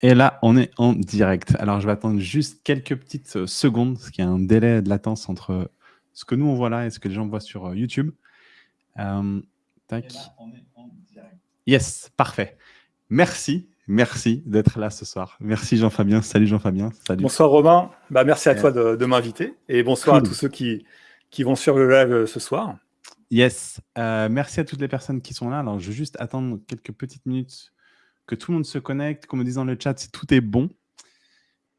Et là, on est en direct. Alors, je vais attendre juste quelques petites euh, secondes, parce qu'il y a un délai de latence entre ce que nous, on voit là et ce que les gens voient sur euh, YouTube. Euh, tac. on est en direct. Yes, parfait. Merci, merci d'être là ce soir. Merci Jean-Fabien. Salut Jean-Fabien. Salut. Bonsoir Romain. Bah, merci à toi de, m'inviter. Et bonsoir à tous ceux qui, qui vont suivre le live ce soir. Yes. merci à toutes les personnes qui sont là. Alors, je vais juste attendre quelques petites minutes que tout le monde se connecte, qu'on me dise dans le chat tout est bon.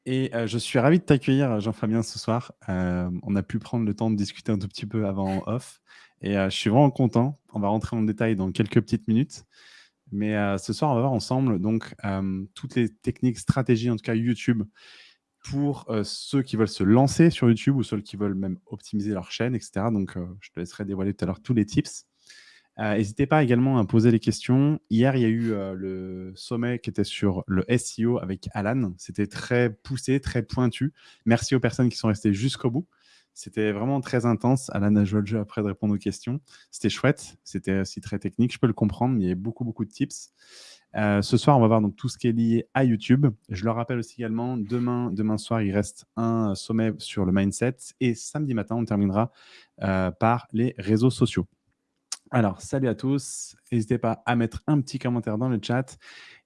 Et euh, je suis ravi de t'accueillir, Jean-Fabien, ce soir. Euh, on a pu prendre le temps de discuter un tout petit peu avant off. Et euh, je suis vraiment content. On va rentrer en détail dans quelques petites minutes. Mais ce soir, on va voir ensemble donc toutes les techniques, stratégies, en tout cas YouTube, pour ceux qui veulent se lancer sur YouTube ou ceux qui veulent même optimiser leur chaîne, etc. Donc, je te laisserai dévoiler tout à l'heure tous les tips. Euh, n'hésitez pas également à poser les questions. Hier, il y a eu euh, le sommet qui était sur le SEO avec Alan. C'était très poussé, très pointu. Merci aux personnes qui sont restées jusqu'au bout. C'était vraiment très intense. Alan a joué le jeu après de répondre aux questions. C'était chouette. C'était aussi très technique. Je peux le comprendre, il y a beaucoup, beaucoup de tips. Euh, ce soir, on va voir donc tout ce qui est lié à YouTube. Je le rappelle aussi également, demain, demain soir, il reste un sommet sur le mindset. Et samedi matin, on terminera par les réseaux sociaux. Alors, salut à tous. N'hésitez pas à mettre un petit commentaire dans le chat.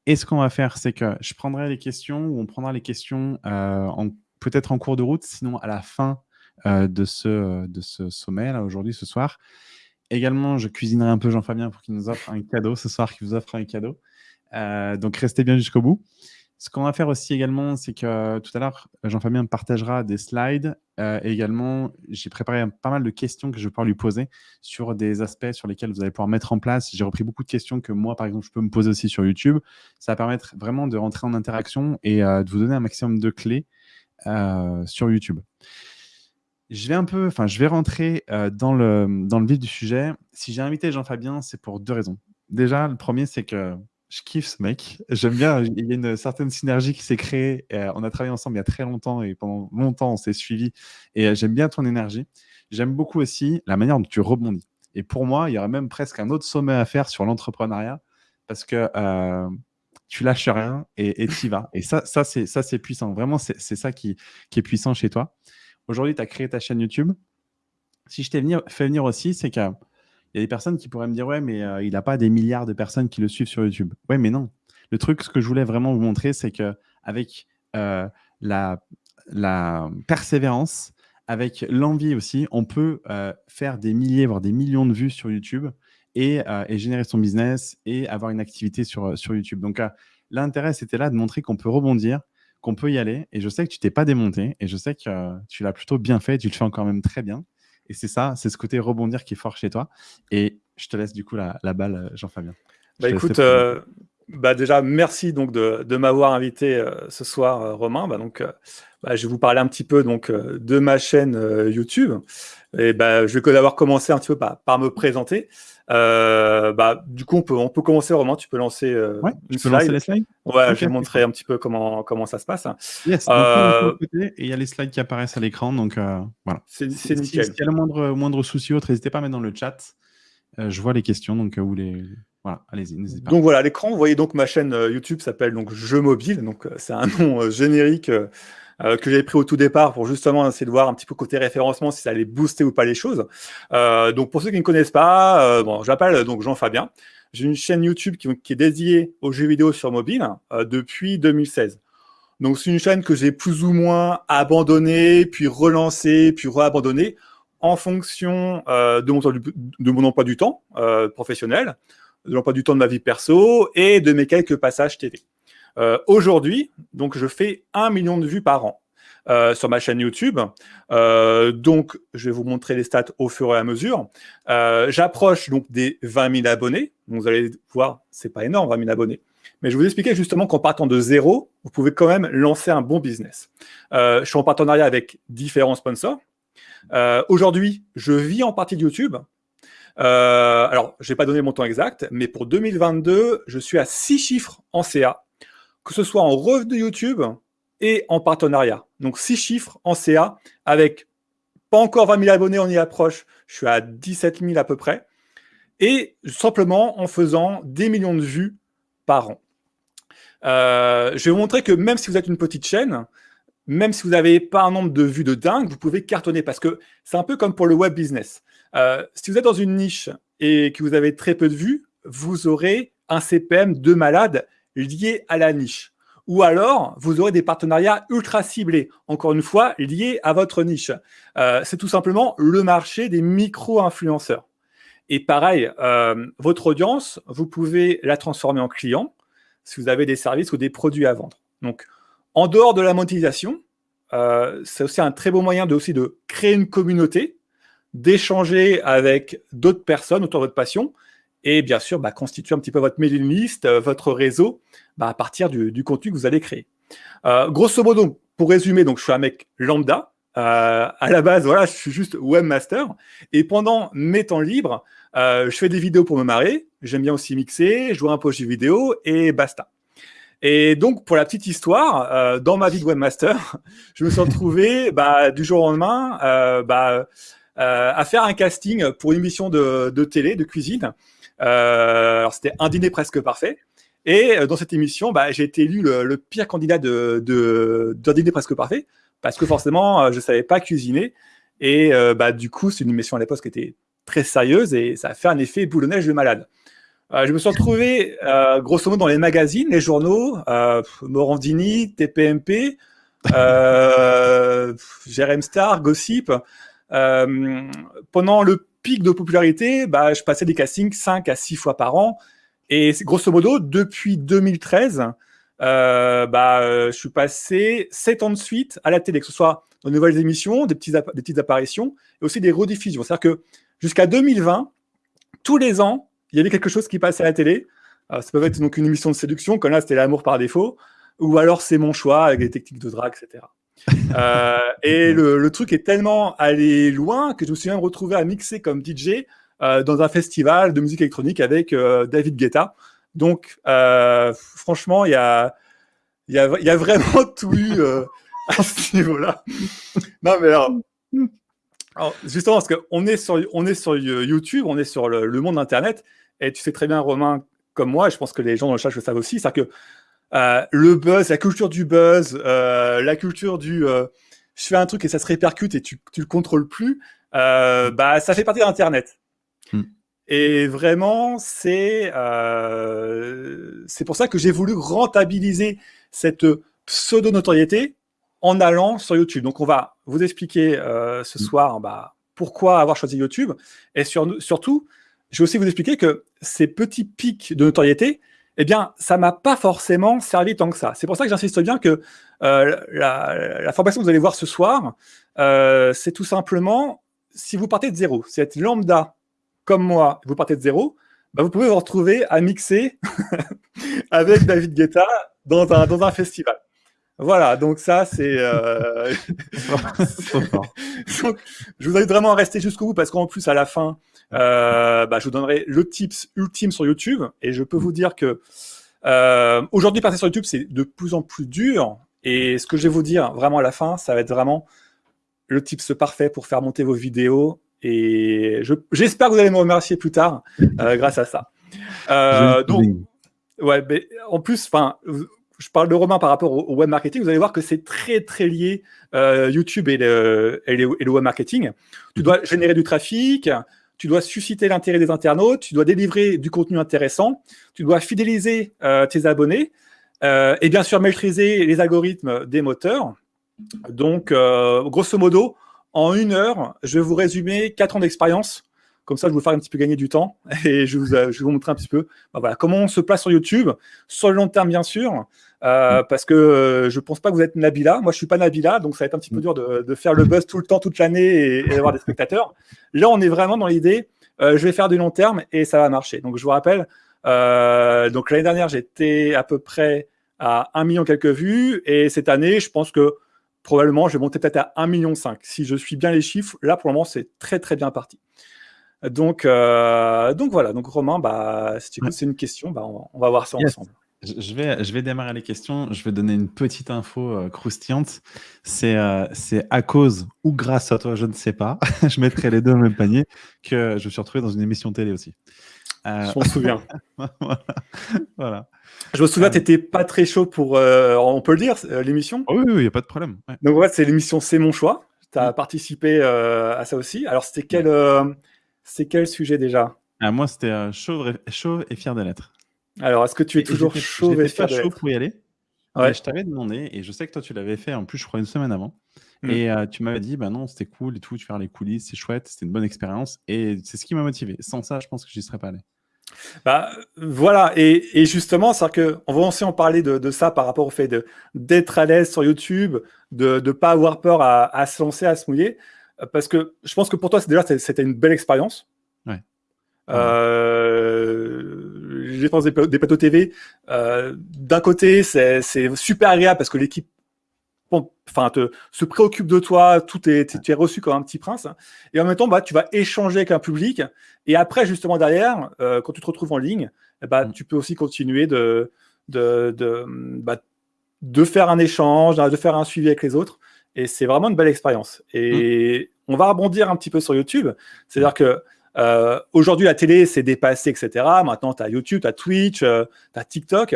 Et ce qu'on va faire, c'est que je prendrai les questions ou on prendra les questions euh, peut-être en cours de route, sinon à la fin euh, de, ce, de ce sommet, là, aujourd'hui, ce soir. Également, je cuisinerai un peu Jean-Fabien pour qu'il nous offre un cadeau ce soir, qu'il vous offre un cadeau. Euh, donc, restez bien jusqu'au bout. Ce qu'on va faire aussi également, c'est que tout à l'heure, Jean-Fabien partagera des slides. Euh, également, j'ai préparé pas mal de questions que je vais pouvoir lui poser sur des aspects sur lesquels vous allez pouvoir mettre en place. J'ai repris beaucoup de questions que moi, par exemple, je peux me poser aussi sur YouTube. Ça va permettre vraiment de rentrer en interaction et euh, de vous donner un maximum de clés euh, sur YouTube. Je vais un peu, enfin, je vais rentrer dans, le, dans le vif du sujet. Si j'ai invité Jean-Fabien, c'est pour deux raisons. Déjà, le premier, c'est que je kiffe ce mec. J'aime bien. Il y a une certaine synergie qui s'est créée. Euh, on a travaillé ensemble il y a très longtemps et pendant longtemps, on s'est suivi. Et euh, j'aime bien ton énergie. J'aime beaucoup aussi la manière dont tu rebondis. Et pour moi, il y aurait même presque un autre sommet à faire sur l'entrepreneuriat parce que euh, tu lâches rien et tu y vas. Et ça, ça c'est puissant. Vraiment, c'est ça qui, qui, est puissant chez toi. Aujourd'hui, tu as créé ta chaîne YouTube. Si je t'ai fait venir aussi, c'est que il y a des personnes qui pourraient me dire, ouais, mais euh, il n'a pas des milliards de personnes qui le suivent sur YouTube. Ouais, mais non. Le truc, ce que je voulais vraiment vous montrer, c'est qu'avec euh, la, persévérance, avec l'envie aussi, on peut euh, faire des milliers, voire des millions de vues sur YouTube et, et, générer son business et avoir une activité sur, sur YouTube. Donc, l'intérêt, c'était là de montrer qu'on peut rebondir, qu'on peut y aller. Et je sais que tu t'es pas démonté et je sais que tu l'as plutôt bien fait. Tu le fais encore même très bien. Et c'est ça, c'est ce côté rebondir qui est fort chez toi. Et je te laisse du coup la, balle, euh, Jean-Fabien. Bah écoute, euh, bah déjà, merci donc de, de m'avoir invité euh, ce soir, Romain. Bah donc, bah, je vais vous parler un petit peu donc de ma chaîne YouTube. Et bah, je vais d'abord commencer un petit peu par, par me présenter. Euh, bah, du coup, on peut, on peut commencer, Romain, tu peux lancer euh, une slide. lancer les slides? Ouais, je vais montrer un petit peu comment, comment ça se passe. Yes, euh, et il y a les slides qui apparaissent à l'écran, donc euh, voilà. C'est nickel. S'il y a le moindre, moindre souci autre, n'hésitez pas à mettre dans le chat. je vois les questions, donc les... Voilà, allez-y, n'hésitez pas. Donc voilà, à l'écran, vous voyez donc ma chaîne YouTube s'appelle donc Jeux Mobile, donc c'est un nom générique euh, que j'avais pris au tout départ pour justement essayer de voir un petit peu côté référencement si ça allait booster ou pas les choses. Euh, donc pour ceux qui ne connaissent pas, euh, bon, j'appelle donc Jean-Fabien. J'ai une chaîne YouTube qui, est dédiée aux jeux vidéo sur mobile depuis 2016. Donc c'est une chaîne que j'ai plus ou moins abandonnée, puis relancée, puis réabandonnée en fonction de, mon, de, mon, emploi du temps professionnel, de l'emploi du temps de ma vie perso et de mes quelques passages TV. Euh, aujourd'hui, donc je fais un million de vues par an. Euh, sur ma chaîne YouTube. Euh, donc, je vais vous montrer les stats au fur et à mesure. J'approche donc des 20 000 abonnés. vous allez voir, c'est pas énorme, 20 000 abonnés. Mais je vous expliquer justement qu'en partant de zéro, vous pouvez quand même lancer un bon business. je suis en partenariat avec différents sponsors. Aujourd'hui, je vis en partie de YouTube. alors, je n'ai pas donné mon temps exact, mais pour 2022, je suis à 6 chiffres en CA que ce soit en revenu YouTube et en partenariat. Donc, six chiffres en CA avec pas encore 20 000 abonnés, on y approche. Je suis à 17 000 à peu près. Et simplement en faisant des millions de vues par an. je vais vous montrer que même si vous êtes une petite chaîne, même si vous n'avez pas un nombre de vues de dingue, vous pouvez cartonner parce que c'est un peu comme pour le web business. si vous êtes dans une niche et que vous avez très peu de vues, vous aurez un CPM de malade lié à la niche. Ou alors, vous aurez des partenariats ultra ciblés, encore une fois, liés à votre niche. Euh, c'est tout simplement le marché des micro-influenceurs. Et pareil, euh, votre audience, vous pouvez la transformer en client si vous avez des services ou des produits à vendre. Donc, en dehors de la monétisation, euh, c'est aussi un très beau moyen de créer une communauté, d'échanger avec d'autres personnes autour de votre passion et bien sûr bah, constituer un petit peu votre mailing list, euh, votre réseau bah, à partir du, contenu que vous allez créer. Euh, grosso modo, pour résumer, donc je suis un mec lambda. Euh, à la base, voilà, je suis juste webmaster. Et pendant mes temps libres, je fais des vidéos pour me marrer. J'aime bien aussi mixer, jouer un peu aux jeux vidéo et basta. Et donc, pour la petite histoire, dans ma vie de webmaster, je me suis retrouvé bah, du jour au lendemain bah, à faire un casting pour une émission de, de télé, de cuisine. Euh, alors c'était un dîner presque parfait. Et euh, dans cette émission, bah, j'ai été élu le, pire candidat de, de, d'un dîner presque parfait parce que forcément, euh, je savais pas cuisiner. Et bah, du coup, c'est une émission à l'époque qui était très sérieuse et ça a fait un effet boule de neige de malade. je me suis retrouvé, grosso modo, dans les magazines, les journaux, Morandini, TPMP, euh, Jérém Star, Gossip. pendant le pic de popularité, bah, je passais des castings 5 à 6 fois par an. Et grosso modo, depuis 2013, euh, bah, euh, je suis passé 7 ans de suite à la télé, que ce soit de nouvelles émissions, des, petits des petites apparitions, et aussi des rediffusions. C'est-à-dire que jusqu'à 2020, tous les ans, il y avait quelque chose qui passait à la télé. ça peut être donc une émission de séduction, comme là, c'était l'amour par défaut, ou alors c'est mon choix avec des techniques de drague, etc. Euh, et le, truc est tellement allé loin que je me suis même retrouvé à mixer comme DJ euh, dans un festival de musique électronique avec euh, David Guetta. Donc, franchement, il y a, y, a, y a vraiment tout eu à ce niveau-là. non, mais alors, justement, parce qu'on est sur, on est sur YouTube, on est sur le, le, monde Internet, et tu sais très bien, Romain, comme moi, et je pense que les gens dans le chat le savent aussi, c'est que euh, le buzz, la culture du buzz, euh, la culture du euh, je fais un truc et ça se répercute et tu, tu le contrôles plus, bah ça fait partie d'Internet. Hmm. Et vraiment, c'est c'est pour ça que j'ai voulu rentabiliser cette pseudo-notoriété en allant sur YouTube. Donc, on va vous expliquer ce hmm. soir bah, pourquoi avoir choisi YouTube. Et sur, surtout, je vais aussi vous expliquer que ces petits pics de notoriété, eh bien, ça m'a pas forcément servi tant que ça. C'est pour ça que j'insiste bien que euh, la, formation que vous allez voir ce soir, euh, c'est tout simplement, si vous partez de zéro, si vous êtes lambda comme moi, vous partez de zéro, bah, vous pouvez vous retrouver à mixer avec David Guetta dans un, dans un festival. Voilà, donc ça, c'est... Euh... je vous invite vraiment à rester jusqu'au bout parce qu'en plus, à la fin, euh, bah, je vous donnerai le tips ultime sur YouTube. Et je peux vous dire que euh, aujourd'hui, passer sur YouTube, c'est de plus en plus dur. Et ce que je vais vous dire vraiment à la fin, ça va être vraiment le tips parfait pour faire monter vos vidéos. Et j'espère que vous allez me remercier plus tard euh, grâce à ça. Donc, ouais, mais en plus, enfin, je parle de Romain par rapport au, web marketing, vous allez voir que c'est très très lié euh, YouTube et le, et, le, web marketing. Tu dois générer du trafic, tu dois susciter l'intérêt des internautes, tu dois délivrer du contenu intéressant, tu dois fidéliser euh, tes abonnés euh, et bien sûr maîtriser les algorithmes des moteurs. Donc, grosso modo, en une heure, je vais vous résumer quatre ans d'expérience comme ça, je vais vous faire un petit peu gagner du temps et je, vous, euh, je vais vous montrer un petit peu bah, voilà, comment on se place sur YouTube, sur le long terme, bien sûr, euh, mm. parce que euh, je ne pense pas que vous êtes Nabila. Moi, je ne suis pas Nabila, donc ça va être un petit peu mm. dur de, faire le buzz tout le temps, toute l'année et, d'avoir des spectateurs. Là, on est vraiment dans l'idée, je vais faire du long terme et ça va marcher. Donc, je vous rappelle, donc l'année dernière, j'étais à peu près à 1 million quelques vues et cette année, je pense que probablement, je vais monter peut-être à 1,5 million. Si je suis bien les chiffres, là, pour le moment, c'est très, très bien parti. Donc, euh, donc voilà, donc Romain, bah, si tu c'est une question, bah, on, va voir ça ensemble. Je vais, je vais démarrer les questions. Je vais donner une petite info euh, croustillante. C'est euh, à cause ou grâce à toi, je ne sais pas, je mettrai les deux au même panier, que je me suis retrouvé dans une émission télé aussi. Euh, je m'en souviens. voilà. Je me souviens, tu n'étais pas très chaud pour, on peut le dire, l'émission? Oui, il n'y a pas de problème. Donc, ouais, c'est l'émission C'est mon choix. Tu as mm. participé à ça aussi. Alors, c'était quel, sujet déjà? Ah, Moi, c'était chauve, et fier de l'être. Alors, est-ce que tu es toujours chaud de chaud pour y aller ouais. Je t'avais demandé, et je sais que toi, tu l'avais fait en plus, je crois, une semaine avant. Mm. Et euh, tu m'avais dit, bah non, c'était cool et tout, tu faire les coulisses, c'est chouette, c'était une bonne expérience. Et c'est ce qui m'a motivé. Sans ça, je pense que j'y serais pas allé. Bah, voilà, et, et justement, c'est que on va aussi en parler de, de, ça par rapport au fait d'être à l'aise sur YouTube, de ne pas avoir peur à, à, se lancer, à se mouiller, parce que je pense que pour toi, déjà, c'était une belle expérience. Ouais. Euh, J'ai pensé des, des plateaux TV. Euh, D'un côté, c'est super agréable parce que l'équipe enfin, te, se préoccupe de toi, tout est, tu es reçu comme un petit prince. Et en même temps, bah, tu vas échanger avec un public. Et après, justement, derrière, euh, quand tu te retrouves en ligne, bah, tu peux aussi continuer de, de, de, bah, de faire un échange, de faire un suivi avec les autres. Et c'est vraiment une belle expérience. Et on va rebondir un petit peu sur YouTube. C'est-à-dire que euh, aujourd'hui, la télé s'est dépassée, etc. Maintenant, tu as YouTube, tu as Twitch, euh, tu as TikTok.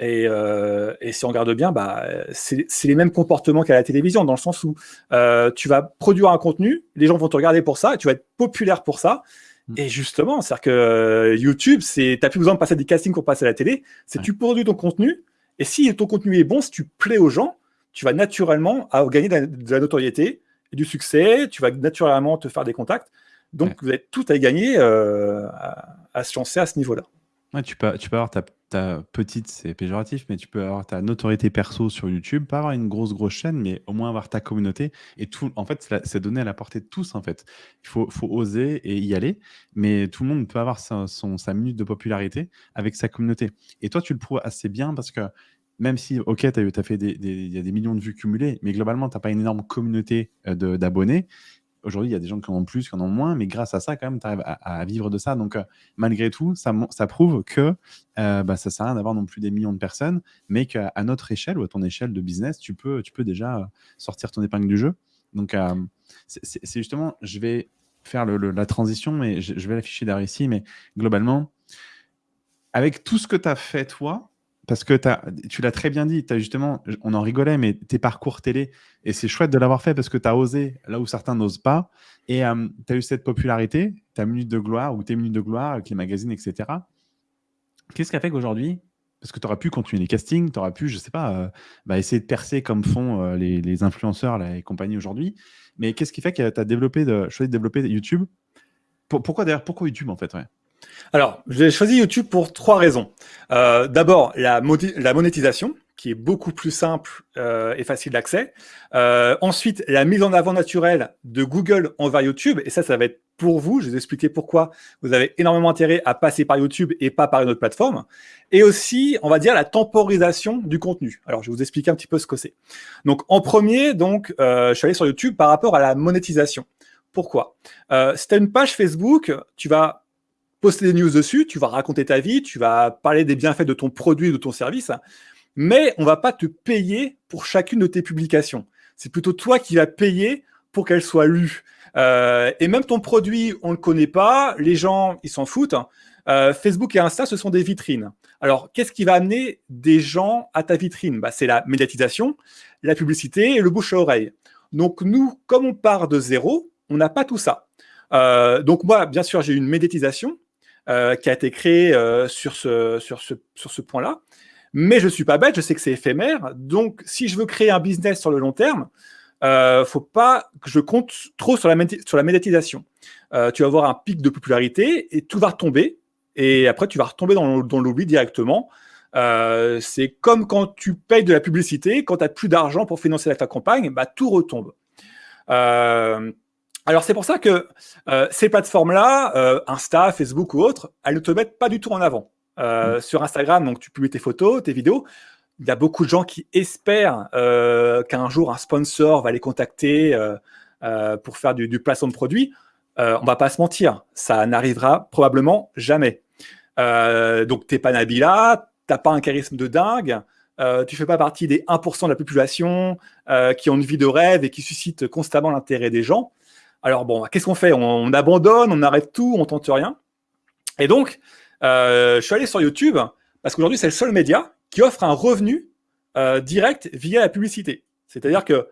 Euh, et, si on regarde bien, bah, c'est les mêmes comportements qu'à la télévision, dans le sens où euh, tu vas produire un contenu, les gens vont te regarder pour ça, tu vas être populaire pour ça. Mm. Et justement, c'est-à-dire que YouTube, tu n'as plus besoin de passer des castings pour passer à la télé, c'est tu produis ton contenu, et si ton contenu est bon, si tu plais aux gens, tu vas naturellement gagner de la, notoriété et du succès, tu vas naturellement te faire des contacts. Donc, vous avez tout à gagner à, à se lancer à ce niveau-là. Ouais, tu peux, tu peux avoir ta, ta petite, c'est péjoratif, mais tu peux avoir ta notoriété perso sur YouTube, pas avoir une grosse, grosse chaîne, mais au moins avoir ta communauté. Et tout, en fait, c'est donné à la portée de tous, en fait. Il faut, faut oser et y aller, mais tout le monde peut avoir sa, son, sa minute de popularité avec sa communauté. Et toi, tu le prouves assez bien parce que même si, ok, tu as, as, fait des, des, y a des millions de vues cumulées, mais globalement, tu n'as pas une énorme communauté euh, d'abonnés. Aujourd'hui, il y a des gens qui en ont plus, qui en ont moins, mais grâce à ça, quand même, tu arrives à, vivre de ça. Donc, euh, malgré tout, ça, prouve que euh, bah, ça sert à rien d'avoir non plus des millions de personnes, mais qu'à notre échelle ou à ton échelle de business, tu peux, tu peux déjà sortir ton épingle du jeu. Donc, euh, c'est justement, je vais faire la transition, mais je, je vais l'afficher derrière ici, mais globalement, avec tout ce que tu as fait, toi, parce que tu l'as très bien dit, as justement, on en rigolait, mais tes parcours télé, et c'est chouette de l'avoir fait parce que tu as osé là où certains n'osent pas, et euh, tu as eu cette popularité, ta minute de gloire ou tes minutes de gloire avec les magazines, etc. Qu'est-ce qui a fait qu'aujourd'hui, parce que tu aurais pu continuer les castings, tu aurais pu, je sais pas, euh, bah, essayer de percer comme font euh, les, influenceurs là, et compagnie aujourd'hui, mais qu'est-ce qui fait que tu as développé choisi de développer YouTube? Pourquoi d'ailleurs, pourquoi YouTube en fait alors, j'ai choisi YouTube pour trois raisons. Euh, d'abord, la, monétisation, qui est beaucoup plus simple euh, et facile d'accès. Euh, ensuite, la mise en avant naturelle de Google envers YouTube. Et ça, ça va être pour vous. Je vais vous expliquer pourquoi vous avez énormément intérêt à passer par YouTube et pas par une autre plateforme. Et aussi, on va dire, la temporisation du contenu. Alors, je vais vous expliquer un petit peu ce que c'est. Donc, en premier, donc, je suis allé sur YouTube par rapport à la monétisation. Pourquoi? Si une page Facebook, tu vas poster des news dessus, tu vas raconter ta vie, tu vas parler des bienfaits de ton produit, de ton service, mais on va pas te payer pour chacune de tes publications. C'est plutôt toi qui vas payer pour qu'elles soient lues. Euh, et même ton produit, on ne le connaît pas, les gens, ils s'en foutent. Euh, Facebook et Insta, ce sont des vitrines. Alors, qu'est-ce qui va amener des gens à ta vitrine? Bah, C'est la médiatisation, la publicité et le bouche à oreille. Donc, nous, comme on part de zéro, on n'a pas tout ça. Euh, donc, moi, bien sûr, j'ai une médiatisation, euh, qui a été créé euh, sur ce, point-là. Mais je ne suis pas bête, je sais que c'est éphémère. Donc, si je veux créer un business sur le long terme, euh, faut pas que je compte trop sur la, sur médiatisation. Tu vas avoir un pic de popularité et tout va retomber. Et après, tu vas retomber dans, dans l'oubli directement. C'est comme quand tu payes de la publicité, quand tu n'as plus d'argent pour financer ta campagne, bah, tout retombe. Alors c'est pour ça que euh, ces plateformes-là, euh, Insta, Facebook ou autres, elles ne te mettent pas du tout en avant. Euh, mm. Sur Instagram, donc tu publies tes photos, tes vidéos. Il y a beaucoup de gens qui espèrent qu'un jour un sponsor va les contacter pour faire du, du placement de produits. on va pas se mentir, ça n'arrivera probablement jamais. donc t'es pas Nabila, t'as pas un charisme de dingue. Euh, tu fais pas partie des 1% de la population qui ont une vie de rêve et qui suscitent constamment l'intérêt des gens. Alors bon, qu'est-ce qu'on fait? On, abandonne, on arrête tout, on tente rien. Et donc, je suis allé sur YouTube parce qu'aujourd'hui, c'est le seul média qui offre un revenu direct via la publicité. C'est-à-dire que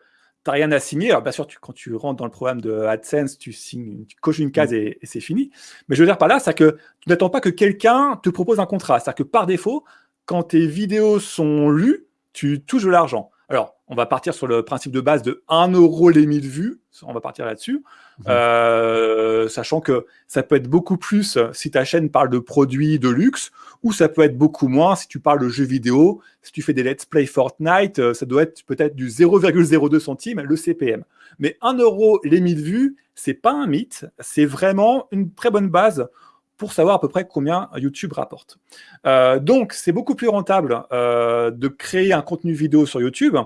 tu n'as rien à signer. Alors, bien sûr, quand tu rentres dans le programme de AdSense, tu, signes, tu coches une case et, c'est fini. Mais je veux dire par là, c'est que tu n'attends pas que quelqu'un te propose un contrat. C'est-à-dire que par défaut, quand tes vidéos sont lues, tu touches de l'argent. Alors, on va partir sur le principe de base de 1 euro les 1000 vues. On va partir là-dessus. Mmh. Euh, sachant que ça peut être beaucoup plus si ta chaîne parle de produits de luxe, ou ça peut être beaucoup moins si tu parles de jeux vidéo. Si tu fais des let's play Fortnite, euh, ça doit être peut-être du 0,02 centimes le CPM. Mais 1 euro les 1000 vues, c'est pas un mythe. C'est vraiment une très bonne base pour savoir à peu près combien YouTube rapporte. Euh, donc, c'est beaucoup plus rentable de créer un contenu vidéo sur YouTube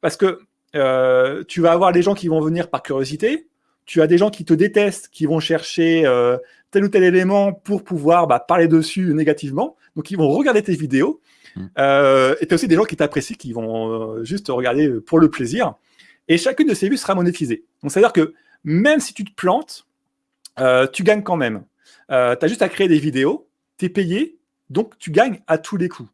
parce que euh, tu vas avoir des gens qui vont venir par curiosité, tu as des gens qui te détestent, qui vont chercher euh, tel ou tel élément pour pouvoir bah, parler dessus négativement, donc ils vont regarder tes vidéos, mmh. euh, et tu as aussi des gens qui t'apprécient, qui vont juste regarder pour le plaisir, et chacune de ces vues sera monétisée. Donc c'est-à-dire que même si tu te plantes, tu gagnes quand même. tu as juste à créer des vidéos, tu es payé, donc tu gagnes à tous les coups.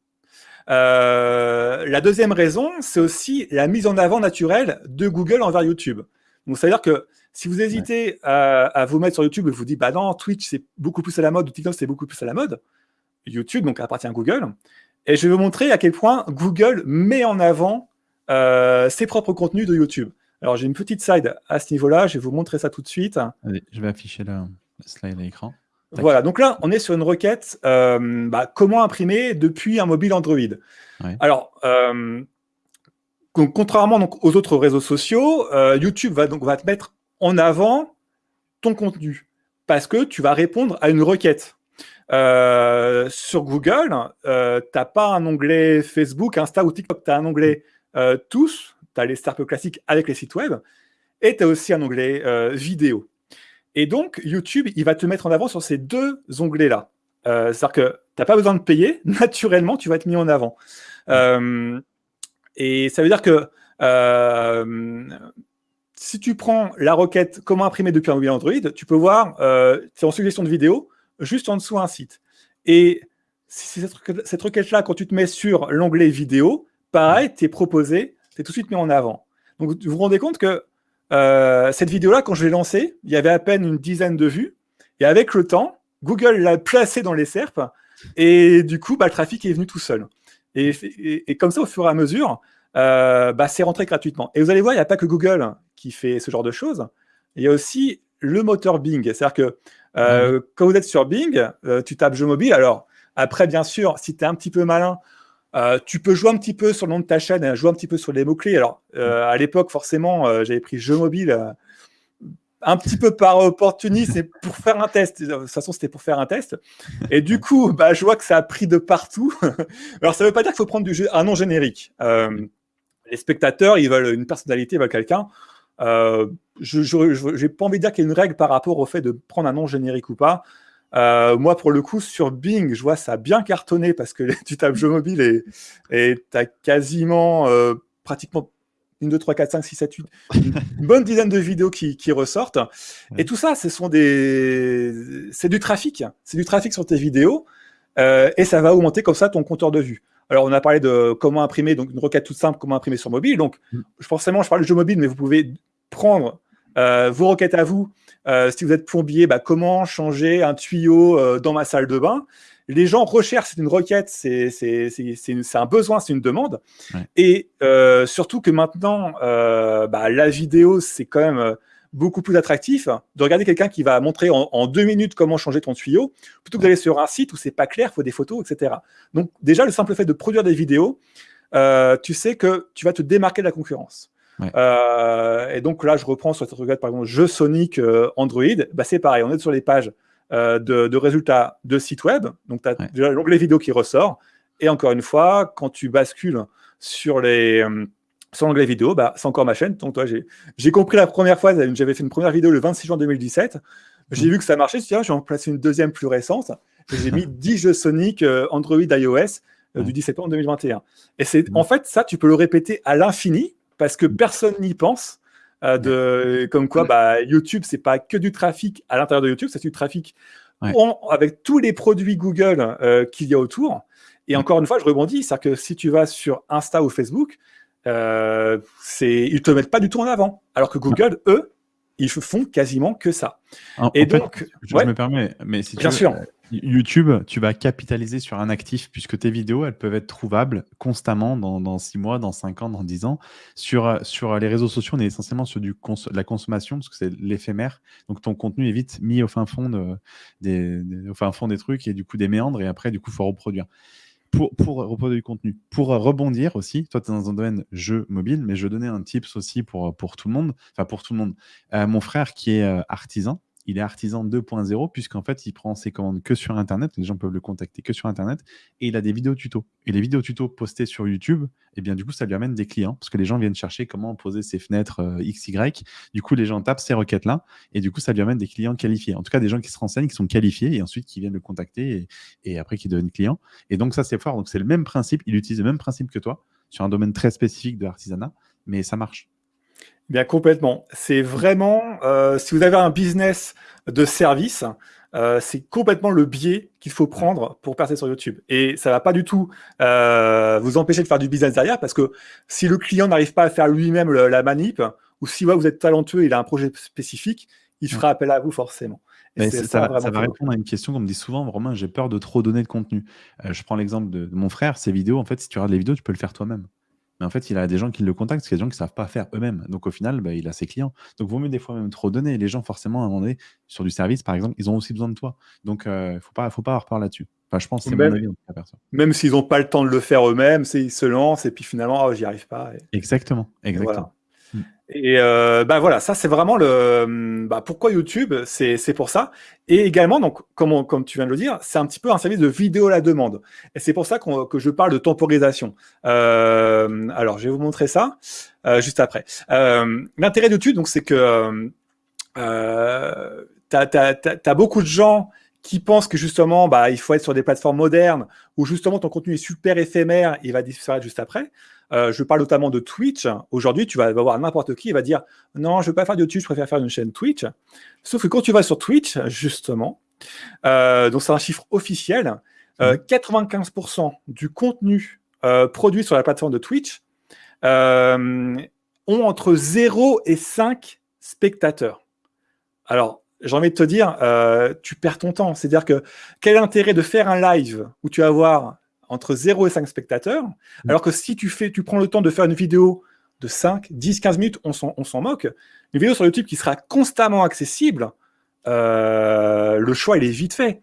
Euh, la deuxième raison, c'est aussi la mise en avant naturelle de Google envers YouTube. Donc, c'est-à-dire que si vous hésitez à, vous mettre sur YouTube et vous dites, bah non, Twitch, c'est beaucoup plus à la mode, ou TikTok, c'est beaucoup plus à la mode, YouTube, donc appartient à Google. Et je vais vous montrer à quel point Google met en avant euh, ses propres contenus de YouTube. Alors, j'ai une petite slide à ce niveau-là, je vais vous montrer ça tout de suite. Allez, je vais afficher le slide à l'écran. Voilà, donc là, on est sur une requête euh, bah, comment imprimer depuis un mobile Android. Alors, euh, contrairement donc, aux autres réseaux sociaux, euh, YouTube va, donc, va te mettre en avant ton contenu parce que tu vas répondre à une requête. sur Google, tu n'as pas un onglet Facebook, Insta ou TikTok, tu as un onglet tous, tu as les stars classiques avec les sites web, et tu as aussi un onglet vidéo. Et donc, YouTube, il va te mettre en avant sur ces deux onglets-là. Euh, c'est-à-dire que tu n'as pas besoin de payer, naturellement, tu vas être mis en avant. Euh, et ça veut dire que euh, si tu prends la requête comment imprimer depuis un mobile Android, tu peux voir, c'est en suggestion de vidéo, juste en dessous un site. Et cette, requête-là, quand tu te mets sur l'onglet vidéo, pareil, tu es proposé, tu es tout de suite mis en avant. Donc, vous vous rendez compte que euh, cette vidéo-là, quand je l'ai lancée, il y avait à peine une dizaine de vues. Et avec le temps, Google l'a placée dans les SERP. Et du coup, bah, le trafic est venu tout seul. Et, comme ça, au fur et à mesure, euh, bah, c'est rentré gratuitement. Et vous allez voir, il n'y a pas que Google qui fait ce genre de choses. Il y a aussi le moteur Bing. C'est-à-dire que euh, quand vous êtes sur Bing, tu tapes jeu mobile. Alors, après, bien sûr, si tu es un petit peu malin, euh, tu peux jouer un petit peu sur le nom de ta chaîne, hein, jouer un petit peu sur les mots-clés. Alors, euh, à l'époque, forcément, euh, j'avais pris jeu mobile un petit peu par opportunisme pour faire un test. De toute façon, c'était pour faire un test. Et du coup, bah, je vois que ça a pris de partout. Alors, ça ne veut pas dire qu'il faut prendre du jeu, un nom générique. les spectateurs, ils veulent une personnalité, ils veulent quelqu'un. je n'ai pas envie de dire qu'il y a une règle par rapport au fait de prendre un nom générique ou pas. Euh, moi, pour le coup, sur Bing, je vois ça a bien cartonné parce que tu tapes jeu mobile et tu as quasiment euh, pratiquement une, deux, trois, quatre, cinq, six, sept, huit, une bonne dizaine de vidéos qui, ressortent. Et tout ça, ce sont des, c'est du trafic. C'est du trafic sur tes vidéos euh, et ça va augmenter comme ça ton compteur de vues. Alors, on a parlé de comment imprimer, donc une requête toute simple, comment imprimer sur mobile. Donc, mm. forcément, je parle de jeu mobile, mais vous pouvez prendre vos requêtes à vous euh, si vous êtes plombier, bah, comment changer un tuyau euh, dans ma salle de bain? Les gens recherchent, c'est une requête, c'est un besoin, c'est une demande. Et euh, surtout que maintenant, bah, la vidéo, c'est quand même beaucoup plus attractif de regarder quelqu'un qui va montrer en, deux minutes comment changer ton tuyau, plutôt que d'aller sur un site où c'est pas clair, il faut des photos, etc. Donc déjà, le simple fait de produire des vidéos, tu sais que tu vas te démarquer de la concurrence. Euh, et donc là, je reprends sur cette requête, par exemple, jeu Sonic euh, Android. Bah, c'est pareil, on est sur les pages euh, de, résultats de sites web. Donc, tu as l'onglet vidéo qui ressort. Et encore une fois, quand tu bascules sur les sur l'onglet vidéo, bah, c'est encore ma chaîne. Donc, toi, j'ai compris la première fois, j'avais fait une première vidéo le 26 juin 2017. J'ai mmh. vu que ça marchait. Je me suis dit, ah, je vais en placer une deuxième plus récente. J'ai mis 10 jeux Sonic Android iOS du 17 septembre 2021. Et c'est mmh. en fait, ça, tu peux le répéter à l'infini parce que personne n'y pense. Euh, de, comme quoi, bah, YouTube, c'est pas que du trafic à l'intérieur de YouTube, c'est du trafic avec tous les produits Google qu'il y a autour. Et encore une fois, je rebondis, c'est-à-dire que si tu vas sur Insta ou Facebook, euh, ils ne te mettent pas du tout en avant. Alors que Google, eux, ils font quasiment que ça. et donc, je, me permets, mais si tu Bien sûr. Euh, YouTube, tu vas capitaliser sur un actif puisque tes vidéos, elles peuvent être trouvables constamment dans, 6 mois, dans 5 ans, dans 10 ans. Sur, euh, sur les réseaux sociaux, on est essentiellement sur du la consommation parce que c'est l'éphémère. Donc ton contenu est vite mis au fin, fond de, des, au fin fond des trucs et du coup des méandres et après, du coup, il faut reproduire pour, pour reproduire du contenu. Pour rebondir aussi, toi, tu es dans un domaine jeu mobile, mais je donnais un tips aussi pour, pour tout le monde, enfin pour tout le monde. Euh, mon frère qui est euh, artisan, il est artisan 2.0 puisqu'en fait, il prend ses commandes que sur Internet. Les gens peuvent le contacter que sur Internet et il a des vidéos tutos. Et les vidéos tutos postées sur YouTube, et eh bien, du coup, ça lui amène des clients parce que les gens viennent chercher comment poser ses fenêtres euh, XY. Du coup, les gens tapent ces requêtes-là et du coup, ça lui amène des clients qualifiés. En tout cas, des gens qui se renseignent, qui sont qualifiés et ensuite qui viennent le contacter et, après qui deviennent clients. Et donc, ça, c'est fort. Donc, c'est le même principe. Il utilise le même principe que toi sur un domaine très spécifique de l'artisanat, mais ça marche. Bien complètement. C'est vraiment, euh, si vous avez un business de service, euh, c'est complètement le biais qu'il faut prendre pour percer sur YouTube. Et ça va pas du tout euh, vous empêcher de faire du business derrière, parce que si le client n'arrive pas à faire lui-même la manip, ou si vous êtes talentueux et il a un projet spécifique, il fera appel à vous forcément. ça, va, répondre à une question qu'on me dit souvent, vraiment, j'ai peur de trop donner de contenu. je prends l'exemple de, de, mon frère, ses vidéos, en fait, si tu regardes les vidéos, tu peux le faire toi-même. Mais en fait, il a des gens qui le contactent, parce qu'il y a des gens qui ne savent pas faire eux-mêmes. Donc au final, bah, il a ses clients. Donc vaut mieux des fois même trop donner. Les gens, forcément, à un moment donné, sur du service, par exemple, ils ont aussi besoin de toi. Donc il euh, ne faut pas, faut pas avoir peur là-dessus. Enfin, je pense que c'est mon avis. Même s'ils n'ont pas le temps de le faire eux-mêmes, ils se lancent et puis finalement, oh, j'y arrive pas. Exactement. Exactement. Et euh, bah voilà, ça c'est vraiment le bah, pourquoi YouTube, c'est pour ça. Et également, donc comme, comme tu viens de le dire, c'est un petit peu un service de vidéo à la demande. Et c'est pour ça que je parle de temporisation. Euh, alors, je vais vous montrer ça euh, juste après. Euh, L'intérêt de YouTube, donc, c'est que tu as, beaucoup de gens qui pensent que justement, bah, il faut être sur des plateformes modernes où justement ton contenu est super éphémère, il va disparaître juste après. Euh, je parle notamment de Twitch. Aujourd'hui, tu vas voir n'importe qui, il va dire non, je ne veux pas faire de Twitch, je préfère faire une chaîne Twitch. Sauf que quand tu vas sur Twitch, justement, euh, donc c'est un chiffre officiel, 95% euh, du contenu produit sur la plateforme de Twitch ont entre 0 et 5 spectateurs. Alors, j'ai envie de te dire, tu perds ton temps. C'est-à-dire que quel intérêt de faire un live où tu vas avoir entre 0 et 5 spectateurs, mm. alors que si tu, fais, tu prends le temps de faire une vidéo de 5, 10, 15 minutes, on s'en moque. Une vidéo sur YouTube qui sera constamment accessible, euh, le choix, il est vite fait.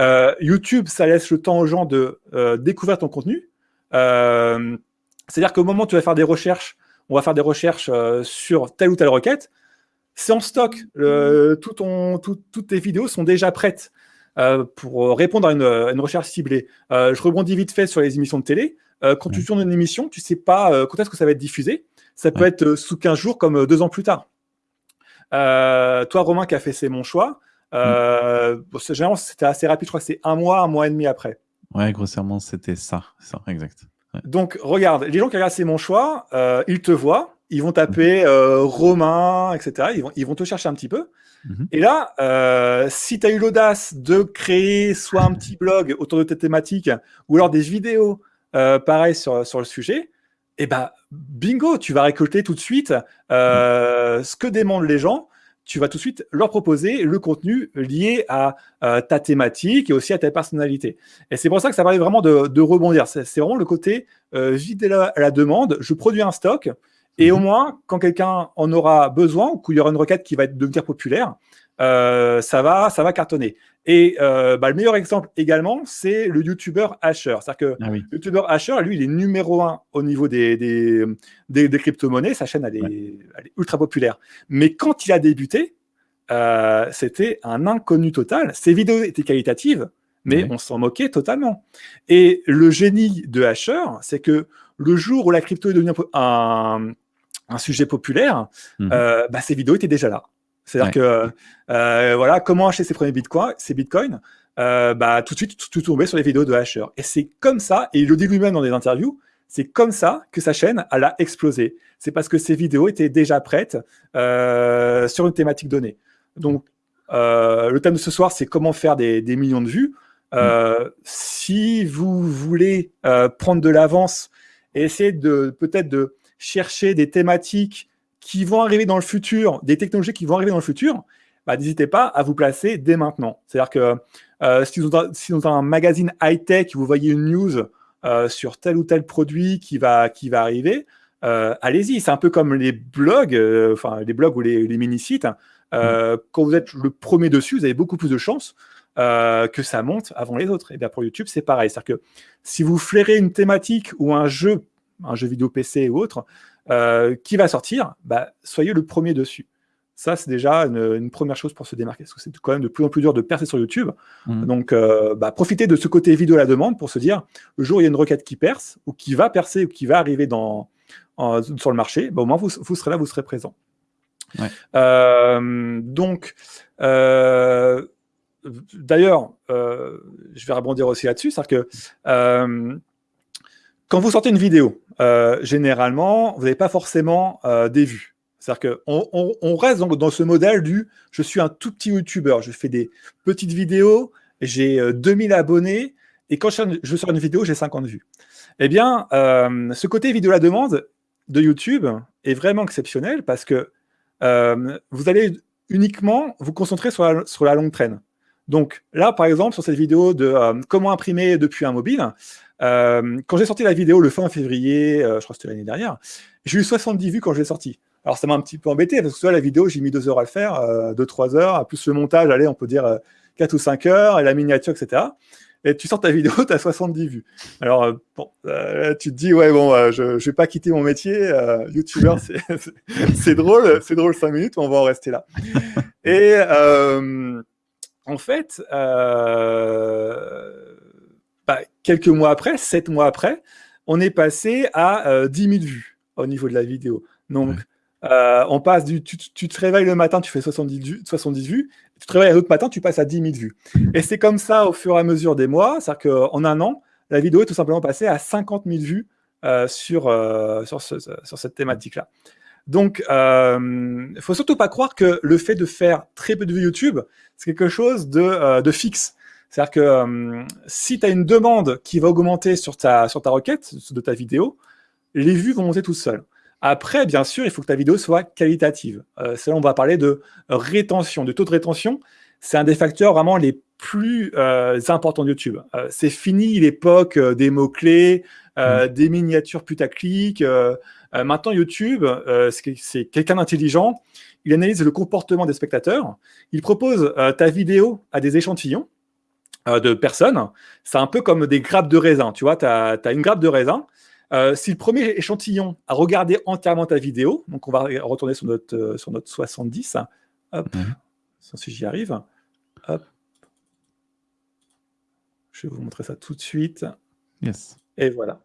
Euh, YouTube, ça laisse le temps aux gens de euh, découvrir ton contenu. C'est-à-dire qu'au moment où tu vas faire des recherches, on va faire des recherches sur telle ou telle requête, c'est en stock. Le, tout ton, toutes tes vidéos sont déjà prêtes. Euh, pour répondre à une, recherche ciblée. Euh, je rebondis vite fait sur les émissions de télé. Euh, quand tu tournes une émission, tu sais pas quand est-ce que ça va être diffusé. Ça peut être sous 15 jours comme deux ans plus tard. toi, Romain, qui a fait C'est mon choix, mm. généralement, c'était assez rapide. Je crois que c'est un mois, un mois et demi après. Ouais, grossièrement, c'était ça. ça, exact. Donc, regarde, les gens qui regardent C'est mon choix, ils te voient, ils vont taper Romain, etc. Ils vont, ils vont te chercher un petit peu. Mhm. Et là, euh, si tu as eu l'audace de créer soit un petit blog autour de tes thématiques ou alors des vidéos euh, pareil sur, sur le sujet, eh ben, bingo, tu vas récolter tout de suite euh, ce que demandent les gens. Tu vas tout de suite leur proposer le contenu lié à ta thématique et aussi à ta personnalité. Et c'est pour ça que ça permet vraiment de, de rebondir. C'est vraiment le côté vide à la demande. Je produis un stock, et au mhm. moins, quand quelqu'un en aura besoin ou qu'il y aura une requête qui va devenir populaire, euh, ça, va, ça va cartonner. Et euh, bah, le meilleur exemple également, c'est le YouTuber Asher. C'est-à-dire que ah le YouTuber Asher, lui, il est numéro un au niveau des, des, des, crypto-monnaies. Sa chaîne, elle est, ultra populaire. Mais quand il a débuté, euh, c'était un inconnu total. Ses vidéos étaient qualitatives, mais on s'en moquait totalement. Et le génie de Asher, c'est que le jour où la crypto est devenue un, un sujet populaire, euh, bah, ces vidéos étaient déjà là. C'est-à-dire que, euh, voilà, comment acheter ses premiers bitcoins, ses bitcoins, euh, bah, tout de suite, tout, tombait sur les vidéos de Hasher. Et c'est comme ça, et il le dit lui-même dans des interviews, c'est comme ça que sa chaîne, elle a explosé. C'est parce que ses vidéos étaient déjà prêtes sur une thématique donnée. Donc, le thème de ce soir, c'est comment faire des, millions de vues. Mm. Si vous voulez prendre de l'avance et essayer de peut-être de chercher des thématiques qui vont arriver dans le futur, des technologies qui vont arriver dans le futur, bah, n'hésitez pas à vous placer dès maintenant. C'est-à-dire que euh, si, vous avez, un magazine high-tech, vous voyez une news euh, sur tel ou tel produit qui va, qui va arriver, euh, allez-y. C'est un peu comme les blogs, enfin les blogs ou les, mini-sites. Hein. Mm. Quand vous êtes le premier dessus, vous avez beaucoup plus de chances que ça monte avant les autres. Et bien pour YouTube, c'est pareil. C'est-à-dire que si vous flairez une thématique ou un jeu, un jeu vidéo PC ou autre, qui va sortir, bah, soyez le premier dessus. Ça, c'est déjà une, première chose pour se démarquer, parce que c'est quand même de plus en plus dur de percer sur YouTube. Mmh. Donc, euh, bah, profitez de ce côté vidéo à la demande pour se dire, le jour où il y a une requête qui perce, ou qui va percer, ou qui va arriver dans, sur le marché, bah, au moins, vous, serez là, vous serez présent. Euh, donc, euh, d'ailleurs, je vais rebondir aussi là-dessus, c'est-à-dire que quand vous sortez une vidéo, généralement, vous n'avez pas forcément des vues. C'est-à-dire qu'on on, reste dans, ce modèle du « je suis un tout petit YouTuber, je fais des petites vidéos, j'ai 2000 euh, abonnés, et quand je, sors une vidéo, j'ai 50 vues ». Eh bien, euh, ce côté vidéo à la demande de YouTube est vraiment exceptionnel parce que euh, vous allez uniquement vous concentrer sur la, longue traîne. Donc là, par exemple, sur cette vidéo de comment imprimer depuis un mobile, quand j'ai sorti la vidéo le fin février, je crois que c'était l'année dernière, j'ai eu 70 vues quand je l'ai sortie. Alors, ça m'a un petit peu embêté, parce que soit la vidéo, j'ai mis deux heures à le faire, euh, deux, trois heures, plus le montage, allez, on peut dire euh, quatre ou cinq heures, et la miniature, etc. Et tu sors ta vidéo, tu as 70 vues. Alors, euh, bon, tu te dis, ouais, bon, je ne vais pas quitter mon métier. YouTuber, c'est drôle, c'est drôle cinq minutes, on va en rester là. Et en fait, bah, quelques mois après, sept mois après, on est passé à 10 000 vues au niveau de la vidéo. Donc, euh, on passe du, tu, te réveilles le matin, tu fais 70, 70 vues, tu te réveilles l'autre matin, tu passes à 10 000 vues. Et c'est comme ça au fur et à mesure des mois, c'est-à-dire qu'en un an, la vidéo est tout simplement passée à 50 000 vues euh, sur, euh, sur, cette thématique-là. Donc, il ne faut surtout pas croire que le fait de faire très peu de vues YouTube, c'est quelque chose de, de fixe. C'est-à-dire que si tu as une demande qui va augmenter sur ta, sur ta requête de ta vidéo, les vues vont monter tout seules. Après, bien sûr, il faut que ta vidéo soit qualitative. Euh, là, on va parler de rétention, de taux de rétention. C'est un des facteurs vraiment les plus euh, importants de YouTube. Euh, c'est fini l'époque euh, des mots-clés, mmh. des miniatures putaclic. maintenant, YouTube, c'est quelqu'un d'intelligent. Il analyse le comportement des spectateurs. Il propose ta vidéo à des échantillons de personnes. C'est un peu comme des grappes de raisin. Tu vois, tu as, as, une grappe de raisin. Euh, si le premier échantillon a regardé entièrement ta vidéo, donc on va retourner sur notre, euh, sur notre 70, hop, mhm. si j'y arrive, hop, je vais vous montrer ça tout de suite. Yes. Et voilà,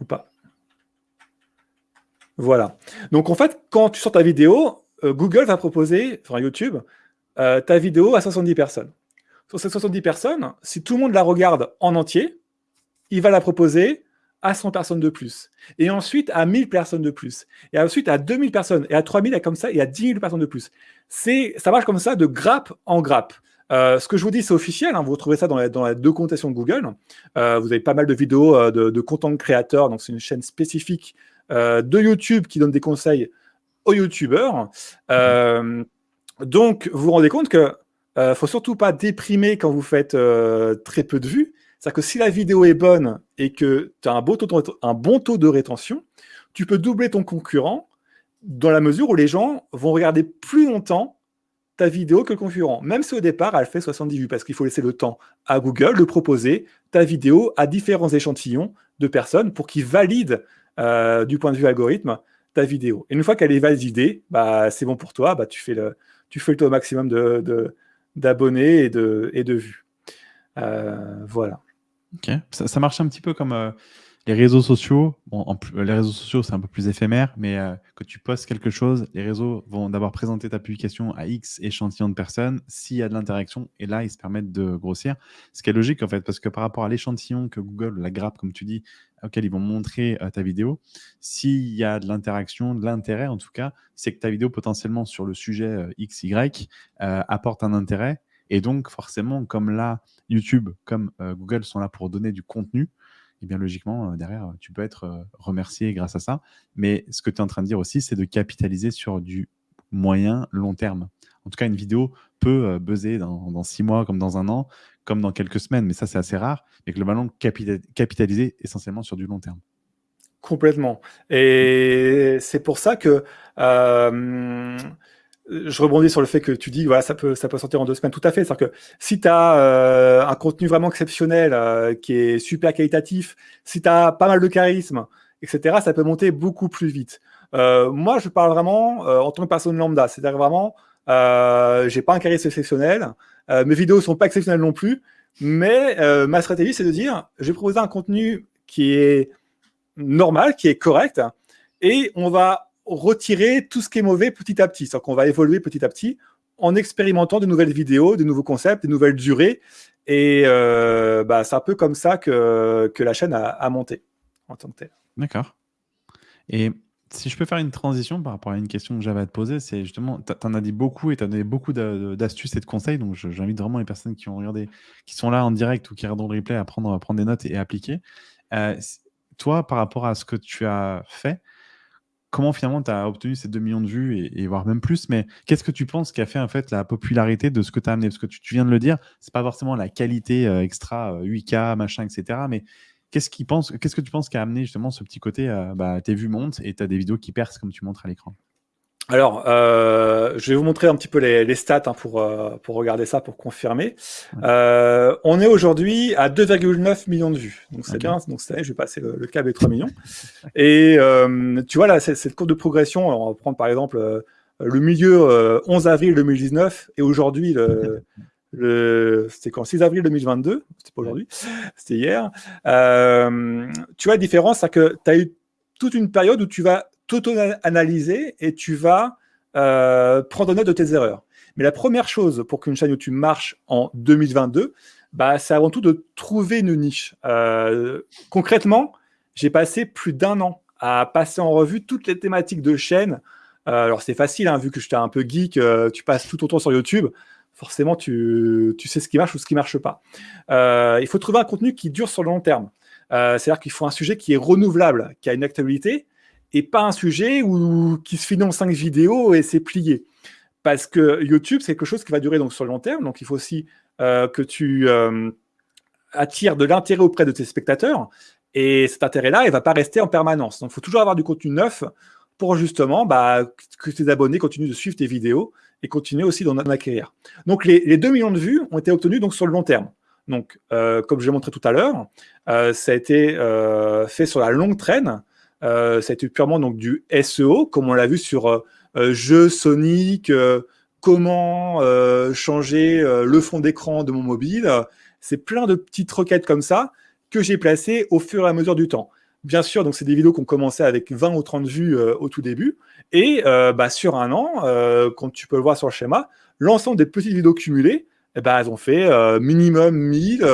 ou pas. Voilà. Donc en fait, quand tu sors ta vidéo, euh, Google va proposer, enfin YouTube, ta vidéo à 70 personnes. Sur ces 70 personnes, si tout le monde la regarde en entier, il va la proposer à 100 personnes de plus. Et ensuite à 1000 personnes de plus. Et ensuite à 2000 personnes. Et à 3000, et comme ça, et à 10 000 personnes de plus. Ça marche comme ça de grappe en grappe. Euh, ce que je vous dis, c'est officiel. Hein, vous retrouvez ça dans la, dans la documentation de Google. Euh, vous avez pas mal de vidéos euh, de, content créateurs. Donc, c'est une chaîne spécifique de YouTube qui donne des conseils aux YouTubeurs. donc, vous vous rendez compte que ne faut surtout pas déprimer quand vous faites très peu de vues. C'est-à-dire que si la vidéo est bonne et que tu as un bon, taux de, de rétention, tu peux doubler ton concurrent dans la mesure où les gens vont regarder plus longtemps ta vidéo que le concurrent, même si au départ, elle fait 70 vues, parce qu'il faut laisser le temps à Google de proposer ta vidéo à différents échantillons de personnes pour qu'ils valident euh, du point de vue algorithme ta vidéo. Et une fois qu'elle est validée, bah, c'est bon pour toi, bah, tu, fais le, taux maximum d'abonnés de, et, de, et de vues. Euh, voilà. Ça, marche un petit peu comme, euh, les réseaux sociaux, en les réseaux sociaux, c'est un peu plus éphémère, mais euh, que tu postes quelque chose, les réseaux vont d'abord présenter ta publication à X échantillons de personnes, s'il y a de l'interaction, et là, ils se permettent de grossir. Ce qui est logique, en fait, parce que par rapport à l'échantillon que Google, la grappe, comme tu dis, auquel ils vont montrer euh, ta vidéo, s'il y a de l'interaction, de l'intérêt, en tout cas, c'est que ta vidéo, potentiellement, sur le sujet euh, X, Y, apporte un intérêt, et donc, forcément, comme là, YouTube, comme Google sont là pour donner du contenu, et bien logiquement, euh, derrière, tu peux être euh, remercié grâce à ça. Mais ce que tu es en train de dire aussi, c'est de capitaliser sur du moyen, long terme. En tout cas, une vidéo peut euh, buzzer dans, six mois, comme dans un an, comme dans quelques semaines, mais ça, c'est assez rare. Mais globalement, capitaliser essentiellement sur du long terme. Complètement. Et c'est pour ça que je rebondis sur le fait que tu dis, voilà, ça peut, ça peut sortir en deux semaines. Tout à fait. C'est-à-dire que si tu as euh, un contenu vraiment exceptionnel, euh, qui est super qualitatif, si tu as pas mal de charisme, etc., ça peut monter beaucoup plus vite. Euh, moi, je parle vraiment en tant que personne lambda. C'est-à-dire vraiment, j'ai pas un charisme exceptionnel. mes vidéos sont pas exceptionnelles non plus. Mais ma stratégie, c'est de dire, je vais proposer un contenu qui est normal, qui est correct, et on va retirer tout ce qui est mauvais petit à petit. C'est-à-dire qu'on va évoluer petit à petit en expérimentant de nouvelles vidéos, de nouveaux concepts, de nouvelles durées. Et euh, bah, c'est un peu comme ça que, que la chaîne a, monté en tant que tel. D'accord. Et si je peux faire une transition par rapport à une question que j'avais à te poser, c'est justement, tu en as dit beaucoup et tu as donné beaucoup d'astuces et de conseils. Donc, j'invite vraiment les personnes qui ont regardé, qui sont là en direct ou qui regardent le replay à prendre, à prendre des notes et, appliquer. Euh, toi, par rapport à ce que tu as fait, comment finalement tu as obtenu ces 2 millions de vues et, voire même plus, mais qu'est-ce que tu penses qui a fait en fait la popularité de ce que tu as amené? Parce que tu, viens de le dire, c'est pas forcément la qualité euh, extra 8K, euh, machin, etc. Mais qu'est-ce qu'est-ce que tu penses qui a amené justement ce petit côté, euh, bah, tes vues montent et tu as des vidéos qui percent comme tu montres à l'écran? Alors, euh, je vais vous montrer un petit peu les, stats hein, pour, euh, pour regarder ça, pour confirmer. Euh, on est aujourd'hui à 2,9 millions de vues. Donc, c'est bien. Donc, cette année, je vais passer le, cap des 3 millions. Et tu vois, là, cette courbe de progression, on va prendre par exemple le milieu 11 avril 2019 et aujourd'hui, le, le c'était quand? 6 avril 2022, c'était pas aujourd'hui, c'était hier. tu vois, la différence, c'est que tu as eu toute une période où tu vas t'auto-analyser et tu vas euh, prendre note de tes erreurs. Mais la première chose pour qu'une chaîne YouTube marche en 2022, bah, c'est avant tout de trouver une niche. Euh, concrètement, j'ai passé plus d'un an à passer en revue toutes les thématiques de chaîne. Euh, alors c'est facile, hein, vu que j'étais un peu geek, tu passes tout ton temps sur YouTube, forcément tu, tu, sais ce qui marche ou ce qui marche pas. il faut trouver un contenu qui dure sur le long terme. C'est-à-dire qu'il faut un sujet qui est renouvelable, qui a une actualité, et pas un sujet où, qui se finit en cinq vidéos et c'est plié. Parce que YouTube, c'est quelque chose qui va durer donc sur le long terme, donc il faut aussi euh, que tu euh, attires de l'intérêt auprès de tes spectateurs, et cet intérêt-là, il ne va pas rester en permanence. Donc il faut toujours avoir du contenu neuf pour justement bah, que tes abonnés continuent de suivre tes vidéos et continuer aussi d'en acquérir. Donc les, les, 2 millions de vues ont été obtenus donc, sur le long terme. Donc, euh, comme je l'ai montré tout à l'heure, ça a été fait sur la longue traîne, euh, ça a été purement donc, du SEO, comme on l'a vu sur euh, euh jeux Sonic, euh, comment changer le fond d'écran de mon mobile. C'est plein de petites requêtes comme ça que j'ai placées au fur et à mesure du temps. Bien sûr, donc c'est des vidéos qui ont commencé avec 20 ou 30 vues au tout début. Et bah, sur un an, comme tu peux le voir sur le schéma, l'ensemble des petites vidéos cumulées, eh ben, elles ont fait minimum 1000,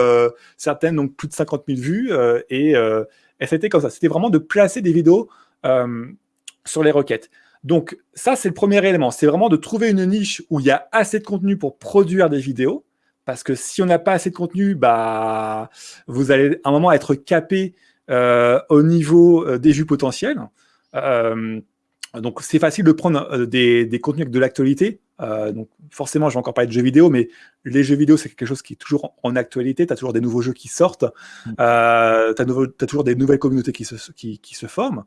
certaines donc plus de 50 000 vues. et et c'était comme ça. C'était vraiment de placer des vidéos euh, sur les requêtes. Donc ça, c'est le premier élément. C'est vraiment de trouver une niche où il y a assez de contenu pour produire des vidéos. Parce que si on n'a pas assez de contenu, bah, vous allez à un moment être capé euh, au niveau euh, des vues potentielles. donc c'est facile de prendre des, des contenus avec de l'actualité euh, donc forcément, je vais encore parler de jeux vidéo, mais les jeux vidéo, c'est quelque chose qui est toujours en actualité. Tu as toujours des nouveaux jeux qui sortent. Mm. Euh, tu as, toujours des nouvelles communautés qui se, qui, se forment.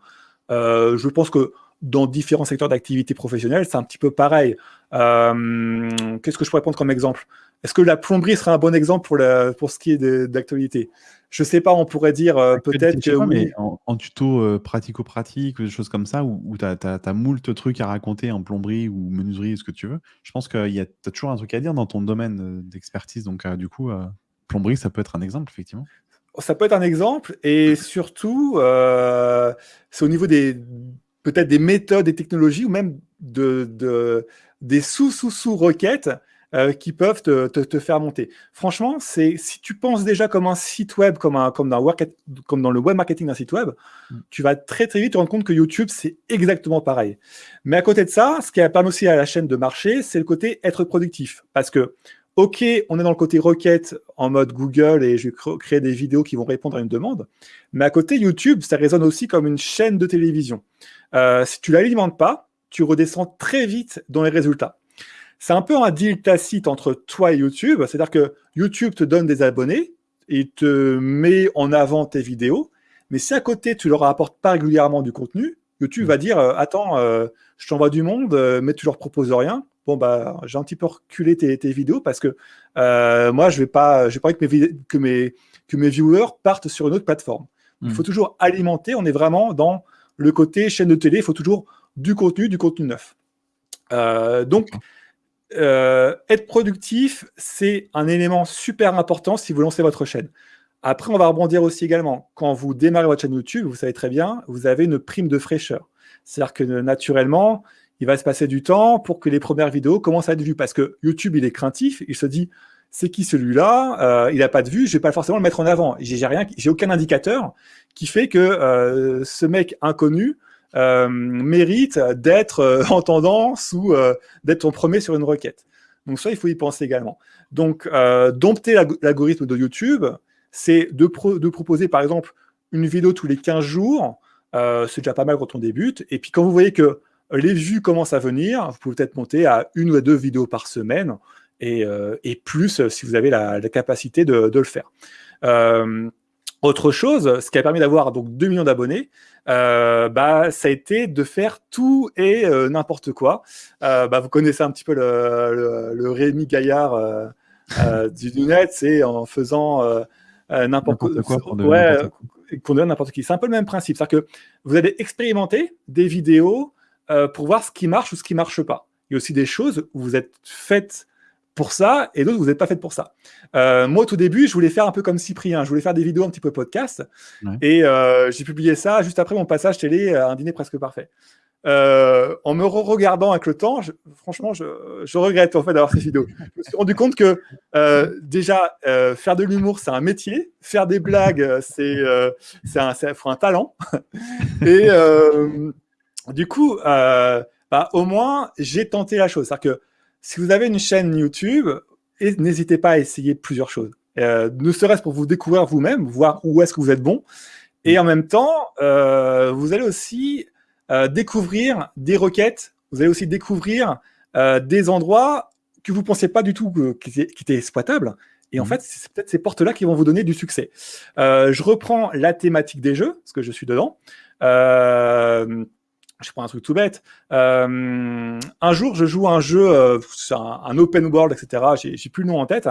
Euh, je pense que dans différents secteurs d'activité professionnelle, c'est un petit peu pareil. Qu'est-ce que je pourrais prendre comme exemple? Est-ce que la plomberie serait un bon exemple pour, la, pour ce qui est d'actualité? Je sais pas, on pourrait dire euh, peut-être que. mais en, tuto euh, pratico-pratique des choses comme ça, où, tu as, as, moult trucs à raconter en plomberie ou menuiserie, ce que tu veux, je pense que tu as toujours un truc à dire dans ton domaine euh, d'expertise. Donc, du coup, plomberie, ça peut être un exemple, effectivement. ça peut être un exemple, et surtout, c'est au niveau des peut-être des méthodes et technologies, ou même de, des sous-sous-sous-requêtes euh, qui peuvent te, faire monter. Franchement, c'est si tu penses déjà comme un site web, comme, un, comme, dans, comme dans le web marketing d'un site web, mm. tu vas très très vite te rendre compte que YouTube, c'est exactement pareil. Mais à côté de ça, ce qui a permis aussi à la chaîne de marcher, c'est le côté être productif. Parce que, OK, on est dans le côté requête en mode Google et je vais créer des vidéos qui vont répondre à une demande. Mais à côté, YouTube, ça résonne aussi comme une chaîne de télévision. Euh, si tu l'alimentes pas, tu redescends très vite dans les résultats. C'est un peu un deal tacite entre toi et YouTube. C'est-à-dire que YouTube te donne des abonnés, et te met en avant tes vidéos, mais si à côté tu leur apportes pas régulièrement du contenu, YouTube mm. va dire euh, Attends, euh, je t'envoie du monde, euh, mais tu leur proposes rien. Bon, bah, j'ai un petit peu reculé tes, vidéos parce que moi, je vais pas, j'ai pas envie que mes, que, mes, que mes viewers partent sur une autre plateforme. Il mm. faut toujours alimenter. On est vraiment dans le côté chaîne de télé. Il faut toujours du contenu, du contenu neuf. donc, euh, être productif, c'est un élément super important si vous lancez votre chaîne. Après, on va rebondir aussi également. Quand vous démarrez votre chaîne YouTube, vous savez très bien, vous avez une prime de fraîcheur. C'est-à-dire que naturellement, il va se passer du temps pour que les premières vidéos commencent à être vues. Parce que YouTube, il est craintif. Il se dit, c'est qui celui-là? Euh, Il n'a pas de vue, je vais pas forcément le mettre en avant. J'ai aucun indicateur qui fait que euh, ce mec inconnu euh, mérite d'être euh, en tendance ou euh, d'être en premier sur une requête. Donc ça, il faut y penser également. Donc, dompter l'algorithme de YouTube, c'est de, proposer, par exemple, une vidéo tous les 15 jours. c'est déjà pas mal quand on débute. Et puis, quand vous voyez que les vues commencent à venir, vous pouvez peut-être monter à une ou deux vidéos par semaine et, plus si vous avez la, capacité de, le faire. Autre chose, ce qui a permis d'avoir donc 2 millions d'abonnés, euh, bah, ça a été de faire tout et euh, n'importe quoi. Euh, bah, vous connaissez un petit peu le, le, Rémi Gaillard du, net, c'est en faisant n'importe quoi. Ouais, qu'on donne n'importe qui. C'est un peu le même principe. C'est-à-dire que vous allez expérimenter des vidéos pour voir ce qui marche ou ce qui marche pas. Il y a aussi des choses où vous êtes faites pour ça et d'autres, vous n'êtes pas fait pour ça. Euh, moi, au tout début, je voulais faire un peu comme Cyprien. Je voulais faire des vidéos un petit peu podcast. Et euh, j'ai publié ça juste après mon passage télé, Un dîner presque parfait. Euh, en me regardant avec le temps, franchement, je, regrette en fait d'avoir ces vidéos. Je me suis rendu compte que déjà, faire de l'humour, c'est un métier. Faire des blagues, c'est un, un, talent. et du coup, bah, au moins, j'ai tenté la chose. C'est-à-dire que si vous avez une chaîne YouTube, n'hésitez pas à essayer plusieurs choses. Euh, ne serait-ce pour vous découvrir vous-même, voir où est-ce que vous êtes bon. Et en même temps, euh, vous allez aussi euh, découvrir des requêtes, vous allez aussi découvrir des endroits que vous ne pensiez pas du tout qui étaient, exploitables. Et en mmh. fait, c'est peut-être ces portes-là qui vont vous donner du succès. je reprends la thématique des jeux, parce que je suis dedans je prends un truc tout bête. Euh, un jour, je joue un jeu, euh, un, open world, etc. J'ai plus le nom en tête.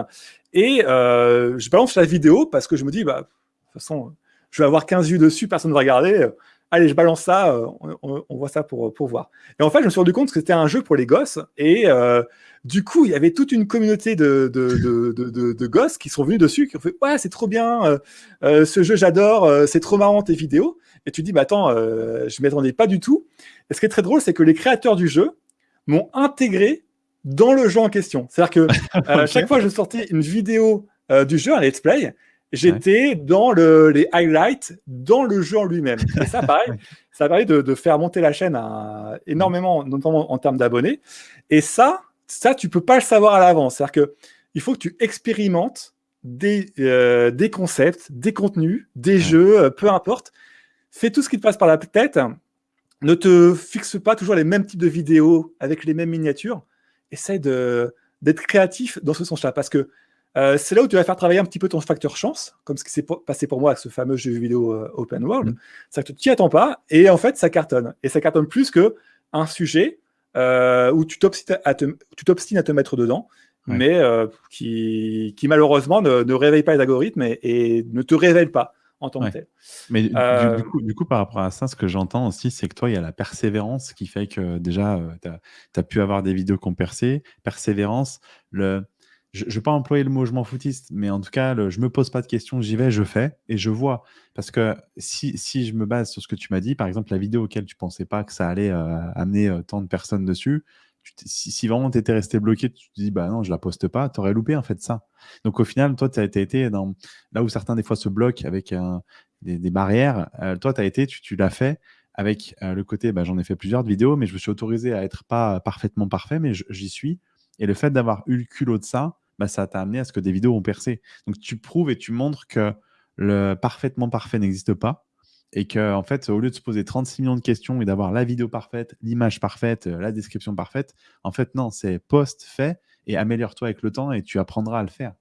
Et euh, je balance la vidéo parce que je me dis, bah, de toute façon, je vais avoir 15 vues dessus, personne ne va regarder. Allez, je balance ça, euh, on, voit ça pour, pour voir. Et en fait, je me suis rendu compte que c'était un jeu pour les gosses. Et euh, du coup, il y avait toute une communauté de, de, de, de, gosses qui sont venus dessus, qui ont fait Ouais, c'est trop bien, ce jeu, j'adore, c'est trop marrant tes vidéos et tu dis, bah attends, euh, je ne m'attendais pas du tout. Et ce qui est très drôle, c'est que les créateurs du jeu m'ont intégré dans le jeu en question. C'est-à-dire que euh, chaque fois que je sortais une vidéo euh, du jeu, un let's play, j'étais dans le, les highlights dans le jeu en lui-même. Et ça, pareil, ça permet de, de, faire monter la chaîne à, énormément, notamment en termes d'abonnés. Et ça, ça, tu peux pas le savoir à l'avance. C'est-à-dire que il faut que tu expérimentes des, des concepts, des contenus, des jeux, peu importe, fais tout ce qui te passe par la tête. Ne te fixe pas toujours les mêmes types de vidéos avec les mêmes miniatures. Essaye d'être créatif dans ce sens-là parce que euh, c'est là où tu vas faire travailler un petit peu ton facteur chance, comme ce qui s'est passé pour moi avec ce fameux jeu vidéo euh, open world. Mm. C'est que tu n'y attends pas et en fait, ça cartonne. Et ça cartonne plus que un sujet euh, où tu t'obstines à, te mettre dedans, mais qui, malheureusement ne, réveille pas les algorithmes et ne te révèle pas en tant que tel. Mais du, coup, par rapport à ça, ce que j'entends aussi, c'est que toi, il y a la persévérance qui fait que déjà, tu as, pu avoir des vidéos qui ont percé. Persévérance, le... je ne vais pas employer le mot je m'en foutiste, mais en tout cas, le, je me pose pas de questions, j'y vais, je fais et je vois. Parce que si, si je me base sur ce que tu m'as dit, par exemple, la vidéo auquel tu pensais pas que ça allait euh, amener euh, tant de personnes dessus, si, si, vraiment tu étais resté bloqué, tu te dis, bah non, je la poste pas, tu aurais loupé en fait ça. Donc au final, toi, tu as, été dans là où certains des fois se bloquent avec des, des, barrières, euh, toi, tu été, tu l'as fait avec le côté, bah, j'en ai fait plusieurs de vidéos, mais je me suis autorisé à être pas parfaitement parfait, mais j'y suis. Et le fait d'avoir eu le culot de ça, bah, ça t'a amené à ce que des vidéos ont percé. Donc tu prouves et tu montres que le parfaitement parfait n'existe pas et que en fait, au lieu de se poser 36 millions de questions et d'avoir la vidéo parfaite, l'image parfaite, euh, la description parfaite, en fait non, c'est post fait et améliore-toi avec le temps et tu apprendras à le faire.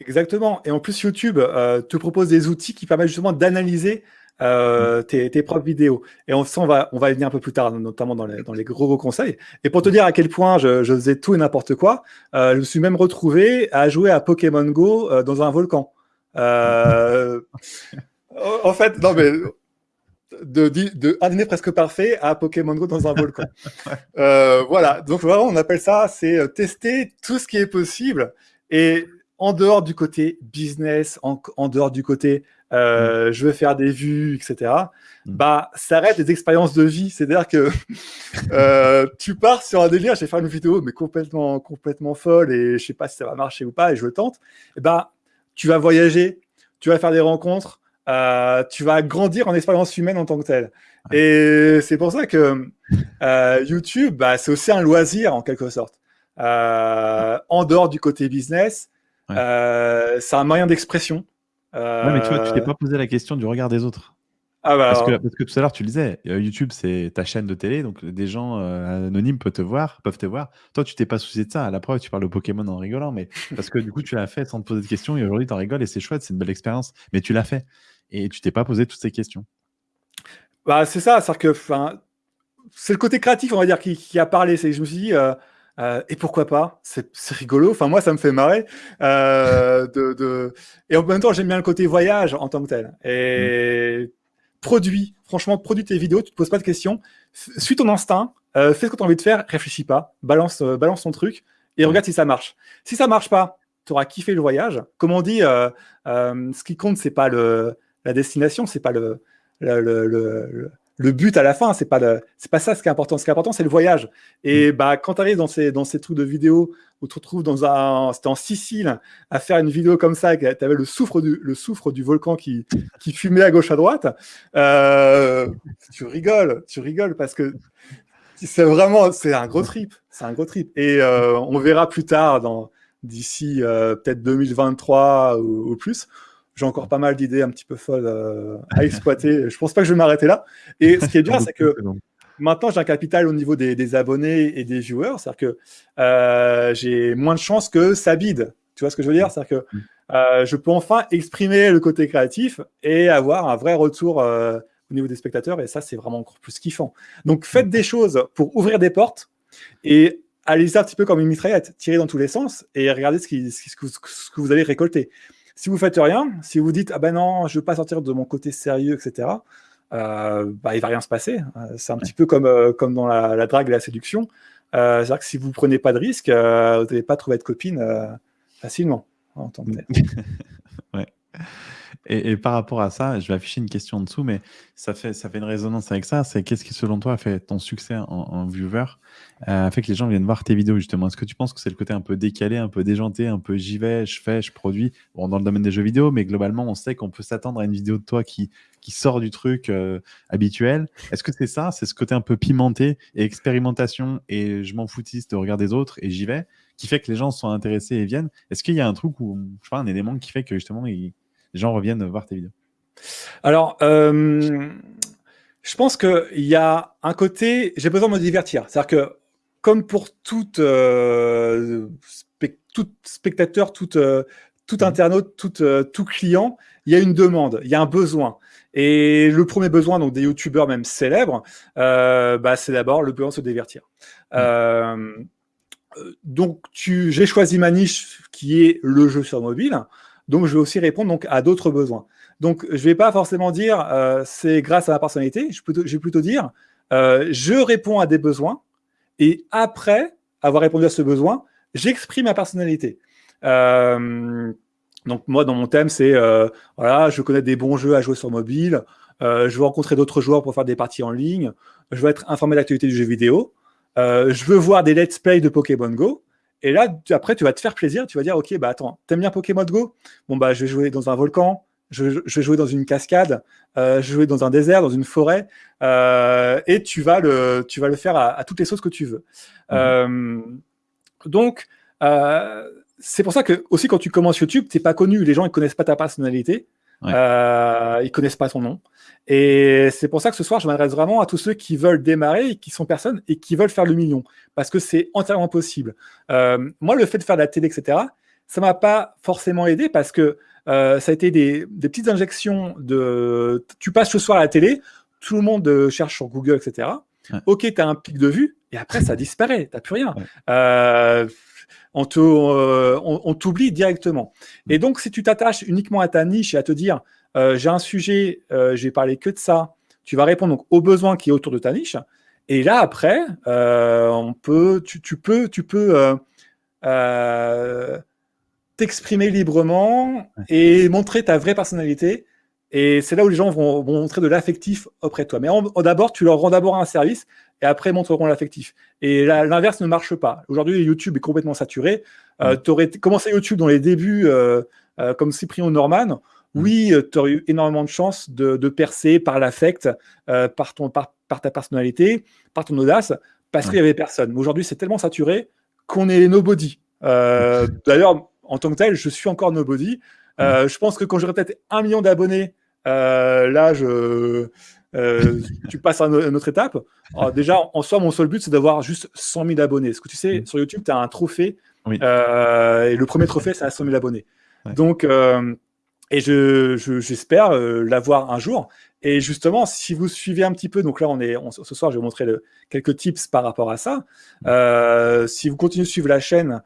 Exactement. Et en plus, YouTube euh, te propose des outils qui permettent justement d'analyser euh, mm. tes, propres vidéos. Et on, on, va, on va y venir un peu plus tard, notamment dans les, dans les gros, gros conseils. Et pour te dire à quel point je, je faisais tout et n'importe quoi, euh, je me suis même retrouvé à jouer à Pokémon Go euh, dans un volcan. En fait, non mais de, de, un presque parfait à Pokémon Go dans un volcan. Voilà, donc vraiment on appelle ça, c'est tester tout ce qui est possible. Et en dehors du côté business, en, en dehors du côté euh, mm. je veux faire des vues, etc. Mm. Bah, ça reste des expériences de vie. C'est-à-dire que euh, tu pars sur un délire, je vais faire une vidéo, mais complètement, complètement folle et je sais pas si ça va marcher ou pas et je le tente. Et bah, tu vas voyager, tu vas faire des rencontres, euh, tu vas grandir en expérience humaine en tant que telle. Et c'est pour ça que YouTube, bah, c'est aussi un loisir en quelque sorte. En dehors du côté business, euh, c'est un moyen d'expression. Ouais, mais tu vois, tu t'es euh, pas posé la question du regard des autres. Ah bah parce, que, parce, que, tout à l'heure, tu le disais, euh, YouTube, c'est ta chaîne de télé, donc des gens euh, anonymes peuvent te voir, peuvent te voir. Toi, tu t'es pas soucié de ça. À la preuve, tu parles de Pokémon en rigolant, mais parce que du coup, tu l'as fait sans te poser de questions et aujourd'hui, tu en rigoles et c'est chouette, c'est une belle expérience. Mais tu l'as fait et tu t'es pas posé toutes ces questions. Bah, c'est ça, c'est que c'est le côté créatif, on va dire, qui, qui a parlé. Je me suis dit, euh, et pourquoi pas? C'est rigolo. Enfin, moi, ça me fait marrer. Euh, de, de... Et en même temps, j'aime bien le côté voyage en tant que tel. Et mm. produit, franchement, produit tes vidéos, tu te poses pas de questions. Suis ton instinct, euh, fais ce que tu as envie de faire, réfléchis pas, balance, euh, balance ton truc et regarde si ça marche. Si ça marche pas, tu auras kiffé le voyage. Comme on dit, euh, euh, ce qui compte, c'est pas le, la destination, c'est pas le, le, le, le le but à la fin, c'est pas c'est pas ça ce qui est important. Ce qui est important, c'est le voyage. Et mm. bah, quand tu arrives dans ces, dans ces trucs de vidéo où tu te retrouves dans un, c'était en Sicile, à faire une vidéo comme ça, tu avais le soufre du, le soufre du volcan qui, qui fumait à gauche à droite, euh, tu rigoles, tu rigoles parce que c'est vraiment, c'est un gros trip, c'est un gros trip. Et euh, on verra plus tard, dans d'ici euh, peut-être 2023 ou, ou plus j'ai encore pas mal d'idées un petit peu folles euh, à exploiter. je pense pas que je vais m'arrêter là. Et ce qui est bien, c'est que maintenant, j'ai un capital au niveau des, abonnés et des viewers. C'est-à-dire que euh, j'ai moins de chances que ça bide. Tu vois ce que je veux dire? C'est-à-dire que euh, je peux enfin exprimer le côté créatif et avoir un vrai retour au niveau des spectateurs. Et ça, c'est vraiment encore plus kiffant. Donc, faites des choses pour ouvrir des portes et allez-y un petit peu comme une mitraillette, tirez dans tous les sens et regardez ce, qui, ce que vous allez récolter. Si vous faites rien, si vous dites ah ben non, je veux pas sortir de mon côté sérieux, etc. Euh, bah, il va rien se passer. Euh, c'est un petit peu comme, euh, comme dans la, drague et la séduction. Euh, C'est-à-dire que si vous prenez pas de risque, vous n'allez pas trouver de copine facilement en tant que ouais. Et, par rapport à ça, je vais afficher une question en dessous, mais ça fait, ça fait une résonance avec ça. C'est qu'est-ce qui, selon toi, a fait ton succès en, viewer, euh, fait que les gens viennent voir tes vidéos, justement? Est-ce que tu penses que c'est le côté un peu décalé, un peu déjanté, un peu j'y vais, je fais, je produis? Bon, dans le domaine des jeux vidéo, mais globalement, on sait qu'on peut s'attendre à une vidéo de toi qui, qui sort du truc euh, habituel. Est-ce que c'est ça? C'est ce côté un peu pimenté et expérimentation et je m'en foutiste de regard des autres et j'y vais qui fait que les gens sont intéressés et viennent? Est-ce qu'il y a un truc ou je sais pas, un élément qui fait que justement ils les gens reviennent voir tes vidéos Alors, euh, je pense qu'il y a un côté, j'ai besoin de me divertir. C'est-à-dire que, comme pour tout, euh, tout spectateur, tout, euh, tout mhm. internaute, tout, tout client, il y a une demande, il y a un besoin. Et le premier besoin donc des youtubeurs même célèbres, bah, c'est d'abord le besoin de se divertir. Mhm. donc j'ai choisi ma niche qui est le jeu sur mobile. Donc, je vais aussi répondre à d'autres besoins. Donc, je ne vais pas forcément dire euh, c'est grâce à ma personnalité. Je, vais plutôt dire euh, je réponds à des besoins et après avoir répondu à ce besoin, j'exprime ma personnalité. donc moi, dans mon thème, c'est voilà, je connais des bons jeux à jouer sur mobile, je veux rencontrer d'autres joueurs pour faire des parties en ligne, je veux être informé de l'actualité du jeu vidéo, je veux voir des let's play de Pokémon Go. Et là, après, tu vas te faire plaisir, tu vas dire, ok, bah attends, t'aimes bien Pokémon Go? Bon, bah je vais jouer dans un volcan, je, vais jouer dans une cascade, je vais jouer dans un désert, dans une forêt, et tu vas le, tu vas le faire à, toutes les sauces que tu veux. Mmh. donc, c'est pour ça que aussi quand tu commences YouTube, t'es pas connu, les gens ils connaissent pas ta personnalité, euh, ils connaissent pas ton nom. Et c'est pour ça que ce soir, je m'adresse vraiment à tous ceux qui veulent démarrer, qui sont personnes et qui veulent faire le million, parce que c'est entièrement possible. Euh, moi, le fait de faire de la télé, etc., ça m'a pas forcément aidé parce que euh, ça a été des, petites injections de tu passes ce soir à la télé, tout le monde cherche sur Google, etc. Ok, tu as un pic de vue, et après, ça disparaît, tu n'as plus rien. Euh, euh, on t'oublie directement. Et donc, si tu t'attaches uniquement à ta niche et à te dire, euh, j'ai un sujet, euh, je vais parler que de ça, tu vas répondre donc, aux besoins qui est autour de ta niche. Et là, après, on peut, tu, peux, tu peux t'exprimer librement et montrer ta vraie personnalité. Et c'est là où les gens vont, montrer de l'affectif auprès de toi. Mais d'abord, tu leur rends d'abord un service et après montreront l'affectif. Et l'inverse ne marche pas. Aujourd'hui, YouTube est complètement saturé. Euh, tu aurais commencé YouTube dans les débuts euh, euh, comme Cyprien Norman. Oui, tu aurais eu énormément de chances de, percer par l'affect, par, par, ta personnalité, par ton audace, parce qu'il n'y avait personne. Mais aujourd'hui, c'est tellement saturé qu'on est nobody. D'ailleurs, en tant que tel, je suis encore nobody. je pense que quand j'aurai peut-être un million d'abonnés, là, je, euh, tu passes à une autre étape. déjà, en soi, mon seul but, c'est d'avoir juste 100 000 abonnés. Ce que tu sais, mm. sur YouTube, tu as un trophée. Euh, et le premier trophée, c'est à 100 000 abonnés. Donc, euh, et je, j'espère l'avoir un jour. Et justement, si vous suivez un petit peu, donc là, on est, ce soir, je vais vous montrer quelques tips par rapport à ça. Mm. si vous continuez de suivre la chaîne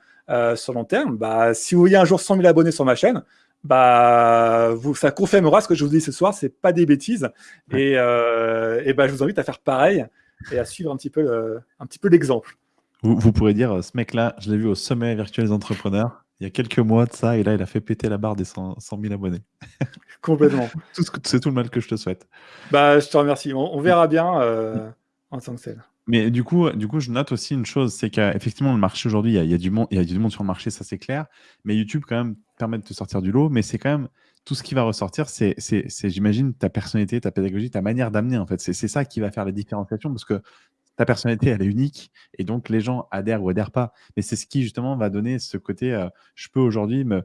sur long terme, bah, si vous voyez un jour 100 000 abonnés sur ma chaîne, bah, vous, ça confirmera ce que je vous dis ce soir, c'est pas des bêtises. Et, euh, et bah, je vous invite à faire pareil et à suivre un petit peu, un petit peu l'exemple. Vous, vous, pourrez dire, ce mec-là, je l'ai vu au sommet virtuel des entrepreneurs il y a quelques mois de ça, et là, il a fait péter la barre des 100, 000 abonnés. Complètement. c'est tout le mal que je te souhaite. Bah, je te remercie. On, verra bien euh, en tant que tel. Mais du coup, du coup, je note aussi une chose, c'est qu'effectivement, le marché aujourd'hui, il, y a, du monde, il y a du monde sur le marché, ça c'est clair. Mais YouTube, quand même, permet de te sortir du lot. Mais c'est quand même tout ce qui va ressortir, c'est, j'imagine, ta personnalité, ta pédagogie, ta manière d'amener. En fait, c'est ça qui va faire la différenciation parce que ta personnalité, elle est unique et donc les gens adhèrent ou adhèrent pas. Mais c'est ce qui justement va donner ce côté, euh, je peux aujourd'hui me,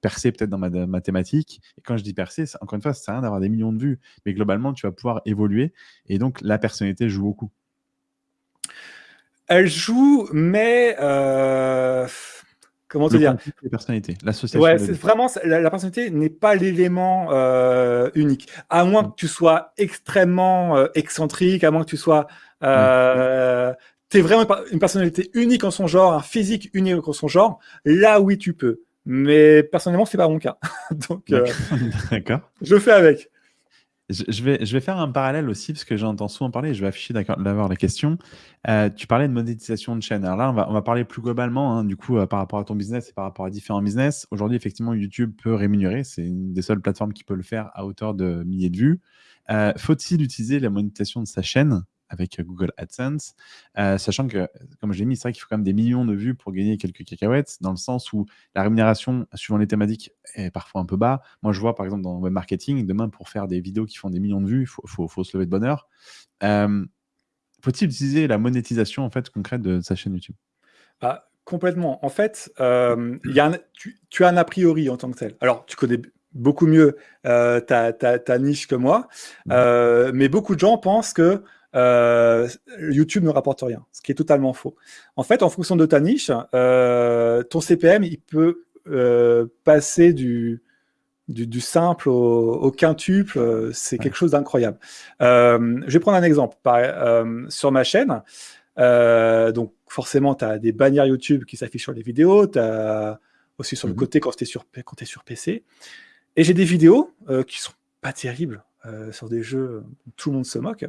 percer peut-être dans ma mathématique. Et quand je dis percer, encore une fois, ça sert à rien d'avoir des millions de vues, mais globalement, tu vas pouvoir évoluer et donc la personnalité joue beaucoup. Elle joue, mais euh, comment te dire La personnalité, l'association. Ouais, c'est vraiment la, personnalité n'est pas l'élément euh, unique, à moins mm. que tu sois extrêmement euh, excentrique, à moins que tu sois euh, tu es vraiment une personnalité unique en son genre, un physique unique en son genre. Là, oui, tu peux. Mais personnellement, c'est pas mon cas. Donc, D'accord. je fais avec. Je vais, je vais faire un parallèle aussi, parce que j'entends souvent parler, je vais afficher d'avoir la question. Euh, tu parlais de monétisation de chaîne. Alors là, on va, on va parler plus globalement, hein, du coup, euh, par rapport à ton business et par rapport à différents business. Aujourd'hui, effectivement, YouTube peut rémunérer. C'est une des seules plateformes qui peut le faire à hauteur de milliers de vues. Euh, faut-il utiliser la monétisation de sa chaîne? Avec Google AdSense, euh, sachant que, comme je l'ai mis, c'est vrai qu'il faut quand même des millions de vues pour gagner quelques cacahuètes, dans le sens où la rémunération, suivant les thématiques, est parfois un peu bas. Moi, je vois, par exemple, dans le web marketing, demain, pour faire des vidéos qui font des millions de vues, il faut, se lever de bonne heure. Euh, faut-il utiliser la monétisation en fait, concrète de sa chaîne YouTube? Bah, Complètement. En fait, euh, y a tu, tu, as un a priori en tant que tel. Alors, tu connais beaucoup mieux ta, ta, niche que moi, mmh. mais beaucoup de gens pensent que euh, YouTube ne rapporte rien, ce qui est totalement faux. En fait, en fonction de ta niche, euh, ton CPM, il peut euh, passer du, du, simple au, quintuple, c'est quelque chose d'incroyable. je vais prendre un exemple. sur ma chaîne, donc forcément, tu as des bannières YouTube qui s'affichent sur les vidéos, tu as aussi sur le mhm. côté quand tu es, sur, es sur PC. Et j'ai des vidéos qui sont pas terribles sur des jeux où tout le monde se moque.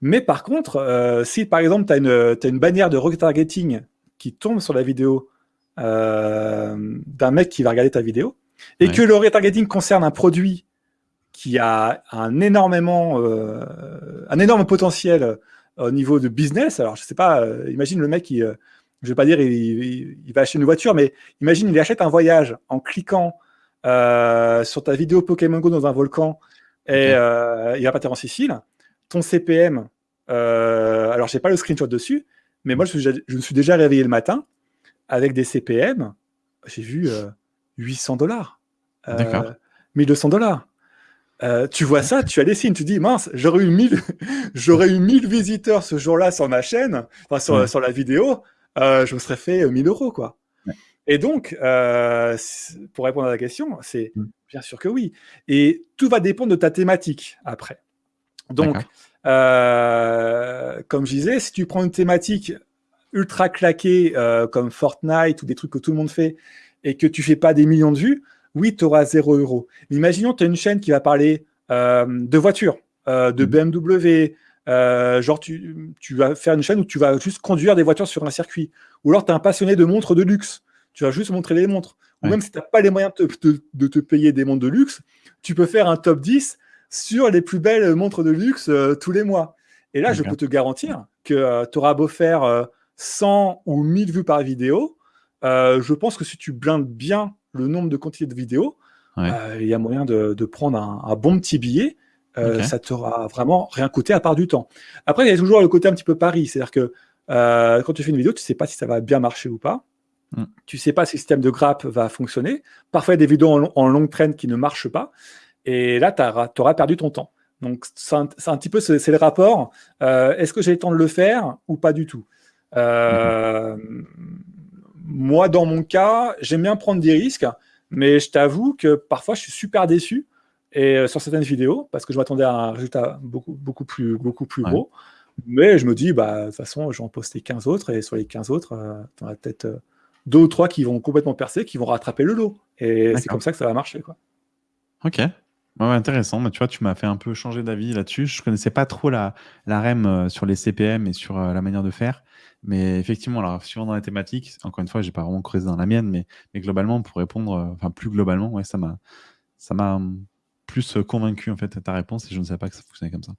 Mais par contre, euh, si par exemple, tu as, une bannière de retargeting qui tombe sur la vidéo d'un mec qui va regarder ta vidéo et que le retargeting concerne un produit qui a un énormément, un énorme potentiel au niveau de business. Alors, je sais pas, imagine le mec qui, je vais pas dire il, va acheter une voiture, mais imagine il achète un voyage en cliquant sur ta vidéo Pokémon Go dans un volcan et il va partir en Sicile. Ton CPM, alors j'ai pas le screenshot dessus, mais moi je, je, me suis déjà réveillé le matin avec des CPM, j'ai vu 800 dollars, 1200 dollars. tu vois ça, tu as des signes, tu dis mince, j'aurais eu 1000 j'aurais eu 1000 visiteurs ce jour-là sur ma chaîne, enfin sur, sur la vidéo, euh, je me serais fait 1000 euros quoi. Et donc, euh, pour répondre à la question, c'est mm. bien sûr que oui. Et tout va dépendre de ta thématique après. Donc, euh, comme je disais, si tu prends une thématique ultra claquée comme Fortnite ou des trucs que tout le monde fait et que tu fais pas des millions de vues, oui, tu auras 0 euros. imaginons tu as une chaîne qui va parler de voitures, de mm. BMW, euh, genre, tu, vas faire une chaîne où tu vas juste conduire des voitures sur un circuit. Ou alors, tu es un passionné de montres de luxe. Tu vas juste montrer les montres. Ou même si tu n'as pas les moyens de te, payer des montres de luxe, tu peux faire un top 10 sur les plus belles montres de luxe euh, tous les mois. Et là, je peux te garantir que euh, tu auras beau faire 100 ou 1000 vues par vidéo. je pense que si tu blindes bien le nombre de quantités de vidéos, il y a moyen de, prendre un, bon petit billet euh, ça t'aura vraiment rien coûté à part du temps. Après, il y a toujours le côté un petit peu pari, c'est-à-dire que euh, quand tu fais une vidéo, tu ne sais pas si ça va bien marcher ou pas. Mm. Tu ne sais pas si le système de grappe va fonctionner. Parfois, il y a des vidéos en, longue traîne qui ne marchent pas. Et là, tu auras, perdu ton temps. Donc, c'est un, petit peu, c'est le rapport. Euh, est-ce que j'ai le temps de le faire ou pas du tout? Mm-hmm. Moi, dans mon cas, j'aime bien prendre des risques, mais je t'avoue que parfois, je suis super déçu et euh, sur certaines vidéos, parce que je m'attendais à un résultat beaucoup, beaucoup plus, beaucoup plus gros. Mais je me dis, bah, de toute façon, je vais en poster 15 autres, et sur les 15 autres, euh, tu en as peut-être euh, deux ou trois qui vont complètement percer, qui vont rattraper le lot. Et c'est comme ça que ça va marcher. Quoi. Ok. Intéressant. Mais tu vois, tu m'as fait un peu changer d'avis là-dessus. Je connaissais pas trop la, la REM sur les CPM et sur la manière de faire. Mais effectivement, alors, suivant dans les thématiques, encore une fois, j'ai pas vraiment creusé dans la mienne, mais, globalement, pour répondre, enfin, plus globalement, ouais, ça m'a, m'a plus euh, convaincu en fait ta réponse et je ne savais pas que ça fonctionnait comme ça.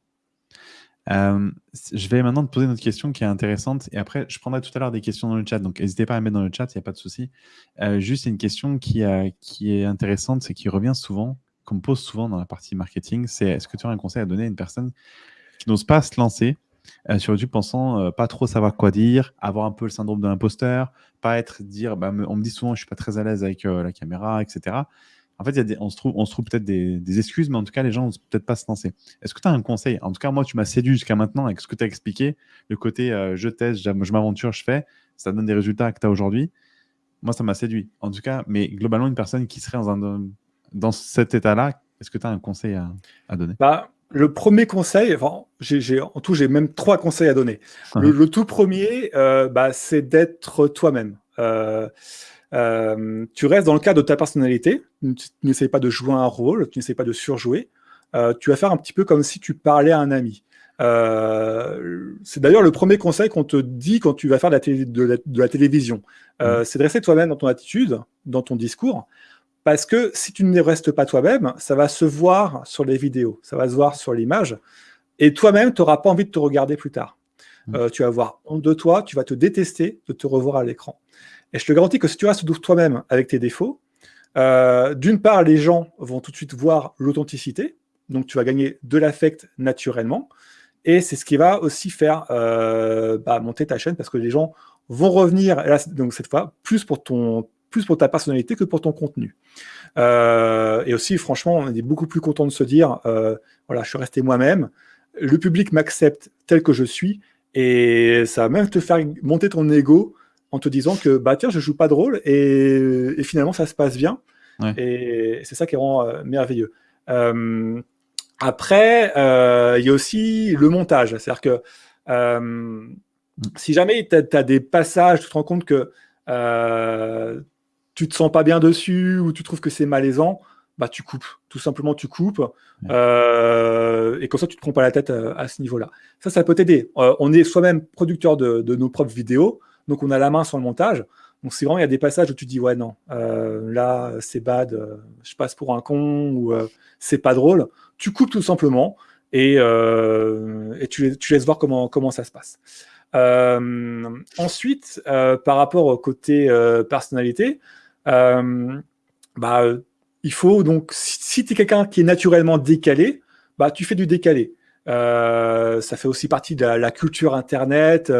Euh, je vais maintenant te poser une autre question qui est intéressante et après je prendrai tout à l'heure des questions dans le chat donc n'hésitez pas à mettre dans le chat, il n'y a pas de souci. Euh, juste une question qui, qui est intéressante, c'est qui revient souvent, qu'on me pose souvent dans la partie marketing, c'est est-ce que tu as un conseil à donner à une personne qui n'ose pas se lancer sur YouTube pensant pas trop savoir quoi dire, avoir un peu le syndrome de l'imposteur, pas être dire, bah, on me dit souvent je suis pas très à l'aise avec la caméra, etc en fait, on se trouve, peut-être des, excuses, mais en tout cas, les gens n'osent peut-être pas se lancer. Est-ce que tu as un conseil? En tout cas, moi, tu m'as séduit jusqu'à maintenant avec ce que tu as expliqué, le côté euh, je teste, je m'aventure, je fais, ça donne des résultats que tu as aujourd'hui. Moi, ça m'a séduit. En tout cas, mais globalement, une personne qui serait dans, un, dans cet état-là, est-ce que tu as un conseil à, donner? Bah, Le premier conseil, enfin, en tout, j'ai même trois conseils à donner. Le, tout premier, euh, bah, c'est d'être toi-même. Euh, euh, tu restes dans le cadre de ta personnalité, tu n'essayes pas de jouer un rôle, tu n'essayes pas de surjouer, tu vas faire un petit peu comme si tu parlais à un ami. Euh, c'est d'ailleurs le premier conseil qu'on te dit quand tu vas faire de la, de la, télévision. Mmh. C'est de rester toi-même dans ton attitude, dans ton discours, parce que si tu ne restes pas toi-même, ça va se voir sur les vidéos, ça va se voir sur l'image, et toi-même, tu n'auras pas envie de te regarder plus tard. Mmh. tu vas avoir honte de toi, tu vas te détester de te revoir à l'écran. Et je te garantis que si tu restes toi-même avec tes défauts, euh, d'une part, les gens vont tout de suite voir l'authenticité, donc tu vas gagner de l'affect naturellement, et c'est ce qui va aussi faire euh, bah, monter ta chaîne parce que les gens vont revenir, donc cette fois, plus pour, ton, plus pour ta personnalité que pour ton contenu. Euh, et aussi, franchement, on est beaucoup plus content de se dire, voilà, je suis resté moi-même, le public m'accepte tel que je suis, et ça va même te faire monter ton ego en te disant que bah tiens je joue pas de rôle et, finalement ça se passe bien et c'est ça qui rend euh, merveilleux. Euh, après euh, il y a aussi le montage, c'est-à-dire que mm. si jamais tu as, des passages, tu te rends compte que tu te sens pas bien dessus ou tu trouves que c'est malaisant, bah tu coupes, tout simplement tu coupes et comme ça tu te prends pas la tête à, ce niveau-là. Ça, ça peut t'aider. on est soi-même producteur de, de, nos propres vidéos, donc on a la main sur le montage. Donc, si vraiment il y a des passages où tu dis, ouais, non, euh, là, c'est bad, euh, je passe pour un con ou c'est pas drôle, tu coupes tout simplement et, et tu, tu, laisses voir comment, comment ça se passe. ensuite, par rapport au côté personnalité, bah, il faut donc, si, tu es quelqu'un qui est naturellement décalé, bah, tu fais du décalé. ça fait aussi partie de la, culture Internet,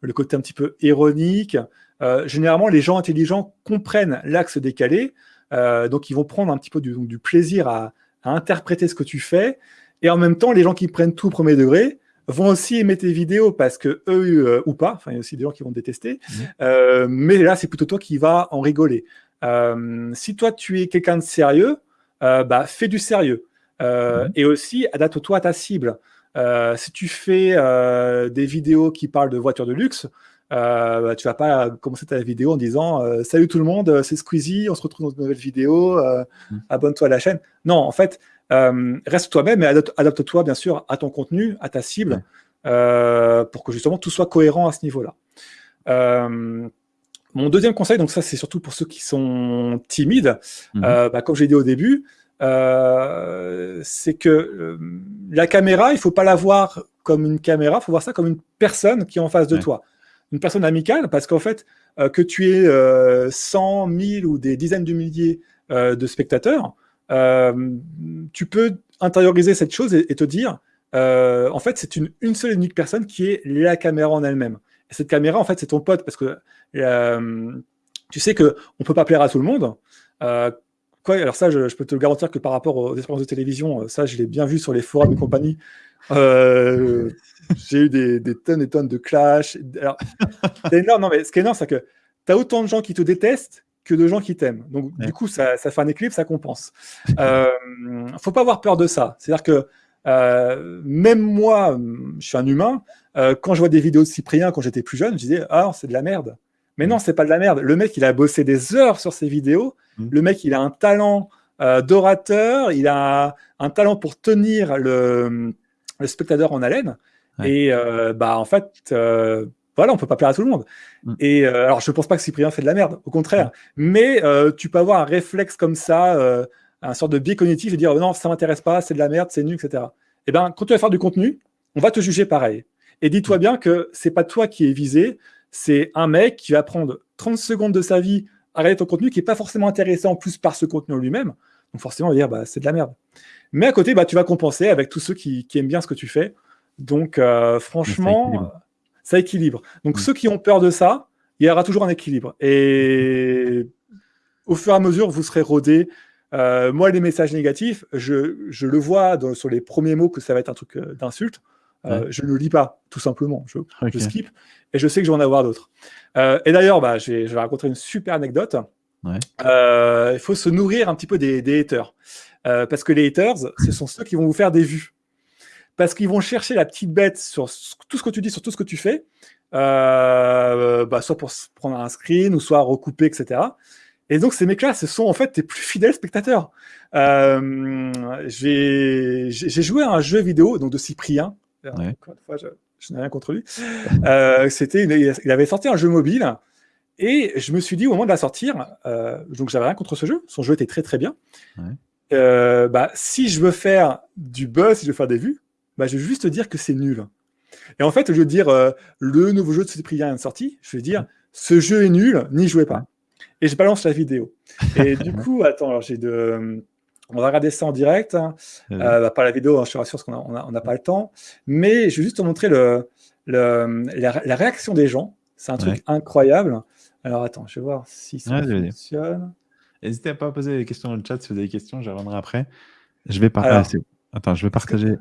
le côté un petit peu ironique. Euh, généralement, les gens intelligents comprennent l'axe décalé, euh, donc ils vont prendre un petit peu du, plaisir à, interpréter ce que tu fais. Et en même temps, les gens qui prennent tout au premier degré vont aussi aimer tes vidéos parce que eux euh, ou pas, enfin il y a aussi des gens qui vont te détester, mmh. mais là c'est plutôt toi qui vas en rigoler. Si toi tu es quelqu'un de sérieux, bah fais du sérieux mmh. et aussi adapte-toi à ta cible. si tu fais des vidéos qui parlent de voitures de luxe, euh, bah, tu vas pas commencer ta vidéo en disant euh, Salut tout le monde, c'est Squeezie, on se retrouve dans une nouvelle vidéo, euh, mm. abonne-toi à la chaîne. Non, en fait, euh, reste toi-même et adapte-toi bien sûr à ton contenu, à ta cible, pour que justement tout soit cohérent à ce niveau-là. Mon deuxième conseil, donc ça c'est surtout pour ceux qui sont timides, mm-hmm. bah, comme j'ai dit au début, c'est que la caméra, il faut pas la voir comme une caméra, il faut voir ça comme une personne qui est en face de toi une personne amicale, parce qu'en fait, euh, que tu aies euh, 100, 1000 ou des dizaines de milliers euh, de spectateurs, euh, tu peux intérioriser cette chose et, te dire, en fait, c'est une, une seule et unique personne qui est la caméra en elle-même. Et cette caméra, en fait, c'est ton pote, parce que tu sais qu'on ne peut pas plaire à tout le monde. quoi, alors ça, je, je, peux te le garantir que par rapport aux expériences de télévision, ça, je l'ai bien vu sur les forums et compagnie. Euh, j'ai eu des, tonnes et tonnes de clash. c'est énorme. Non, mais ce qui est énorme, c'est que tu as autant de gens qui te détestent que de gens qui t'aiment. Donc, du coup, ça, fait un équilibre, ça compense. Euh, faut pas avoir peur de ça. C'est-à-dire que euh, même moi, je suis un humain, euh, quand je vois des vidéos de Cyprien quand j'étais plus jeune, je disais Ah, c'est de la merde. Mais non, c'est pas de la merde. Le mec, il a bossé des heures sur ses vidéos. Mm. Le mec, il a un talent euh, d'orateur, il a un talent pour tenir le, le spectateur en haleine. Et bah en fait, voilà, on peut pas plaire à tout le monde. Mm. Et alors, je pense pas que Cyprien fait de la merde, au contraire. Mais tu peux avoir un réflexe comme ça, un sorte de biais cognitif et dire non, ça m'intéresse pas, c'est de la merde, c'est nul, etc. Et eh ben, quand tu vas faire du contenu, on va te juger pareil. Et dis-toi bien que c'est pas toi qui es visé, c'est un mec qui va prendre 30 secondes de sa vie à regarder ton contenu qui est pas forcément intéressé en plus par ce contenu lui-même. Donc forcément, on va dire bah, c'est de la merde. Mais à côté, bah, tu vas compenser avec tous ceux qui, aiment bien ce que tu fais. Donc, euh, franchement, ça équilibre. Donc, mm. ceux qui ont peur de ça, il y aura toujours un équilibre. Et au fur et à mesure, vous serez rodé. Euh, moi, les messages négatifs, je, le vois sur les premiers mots que ça va être un truc euh, d'insulte. Je ne lis pas, tout simplement. Je, skip. Et je sais que je vais en avoir d'autres. et d'ailleurs, bah, je, vais, raconter une super anecdote. il faut se nourrir un petit peu des, des haters. Euh, parce que les haters, ce sont ceux qui vont vous faire des vues. Parce qu'ils vont chercher la petite bête sur tout ce que tu dis, sur tout ce que tu fais, euh, bah, soit pour prendre un screen, ou soit recouper, etc. Et donc, ces mecs-là, ce sont en fait tes plus fidèles spectateurs. Euh, j'ai joué à un jeu vidéo donc de Cyprien. Encore une fois, je, n'ai rien contre lui. C'était, il avait sorti un jeu mobile. Et je me suis dit au moment de la sortir, donc j'avais rien contre ce jeu, son jeu était très très bien. Ouais. Euh, bah, si je veux faire du buzz, si je veux faire des vues, bah, je vais juste dire que c'est nul. Et en fait, je veux dire euh, le nouveau jeu de Cyprien est sorti, je vais dire ce jeu est nul, n'y jouez pas. Et je balance la vidéo. Et du coup, attends, alors j'ai de. On va regarder ça en direct. Hein. Euh, bah, pas la vidéo, hein, je suis rassuré parce qu'on n'a on a, pas le temps. Mais je vais juste te montrer le, le la, réaction des gens. C'est un truc incroyable. Alors attends, je vais voir si ça fonctionne. N'hésitez pas à poser des questions dans le chat si vous avez des questions, je reviendrai après. Je vais partager. Attends, je vais partager.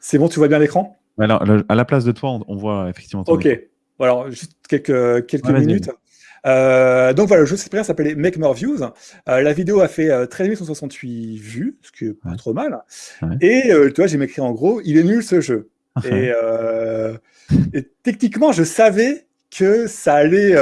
C'est bon, tu vois bien l'écran? Alors, À la place de toi, on, voit effectivement. ok. Alors, juste quelques, quelques minutes. Euh, donc voilà, le jeu s'appelait Make More Views. Euh, la vidéo a fait euh, 13 168 vues, ce qui est pas trop mal. Et euh, tu vois, j'ai m'écrit en gros, il est nul ce jeu. et, et, techniquement, je savais que ça allait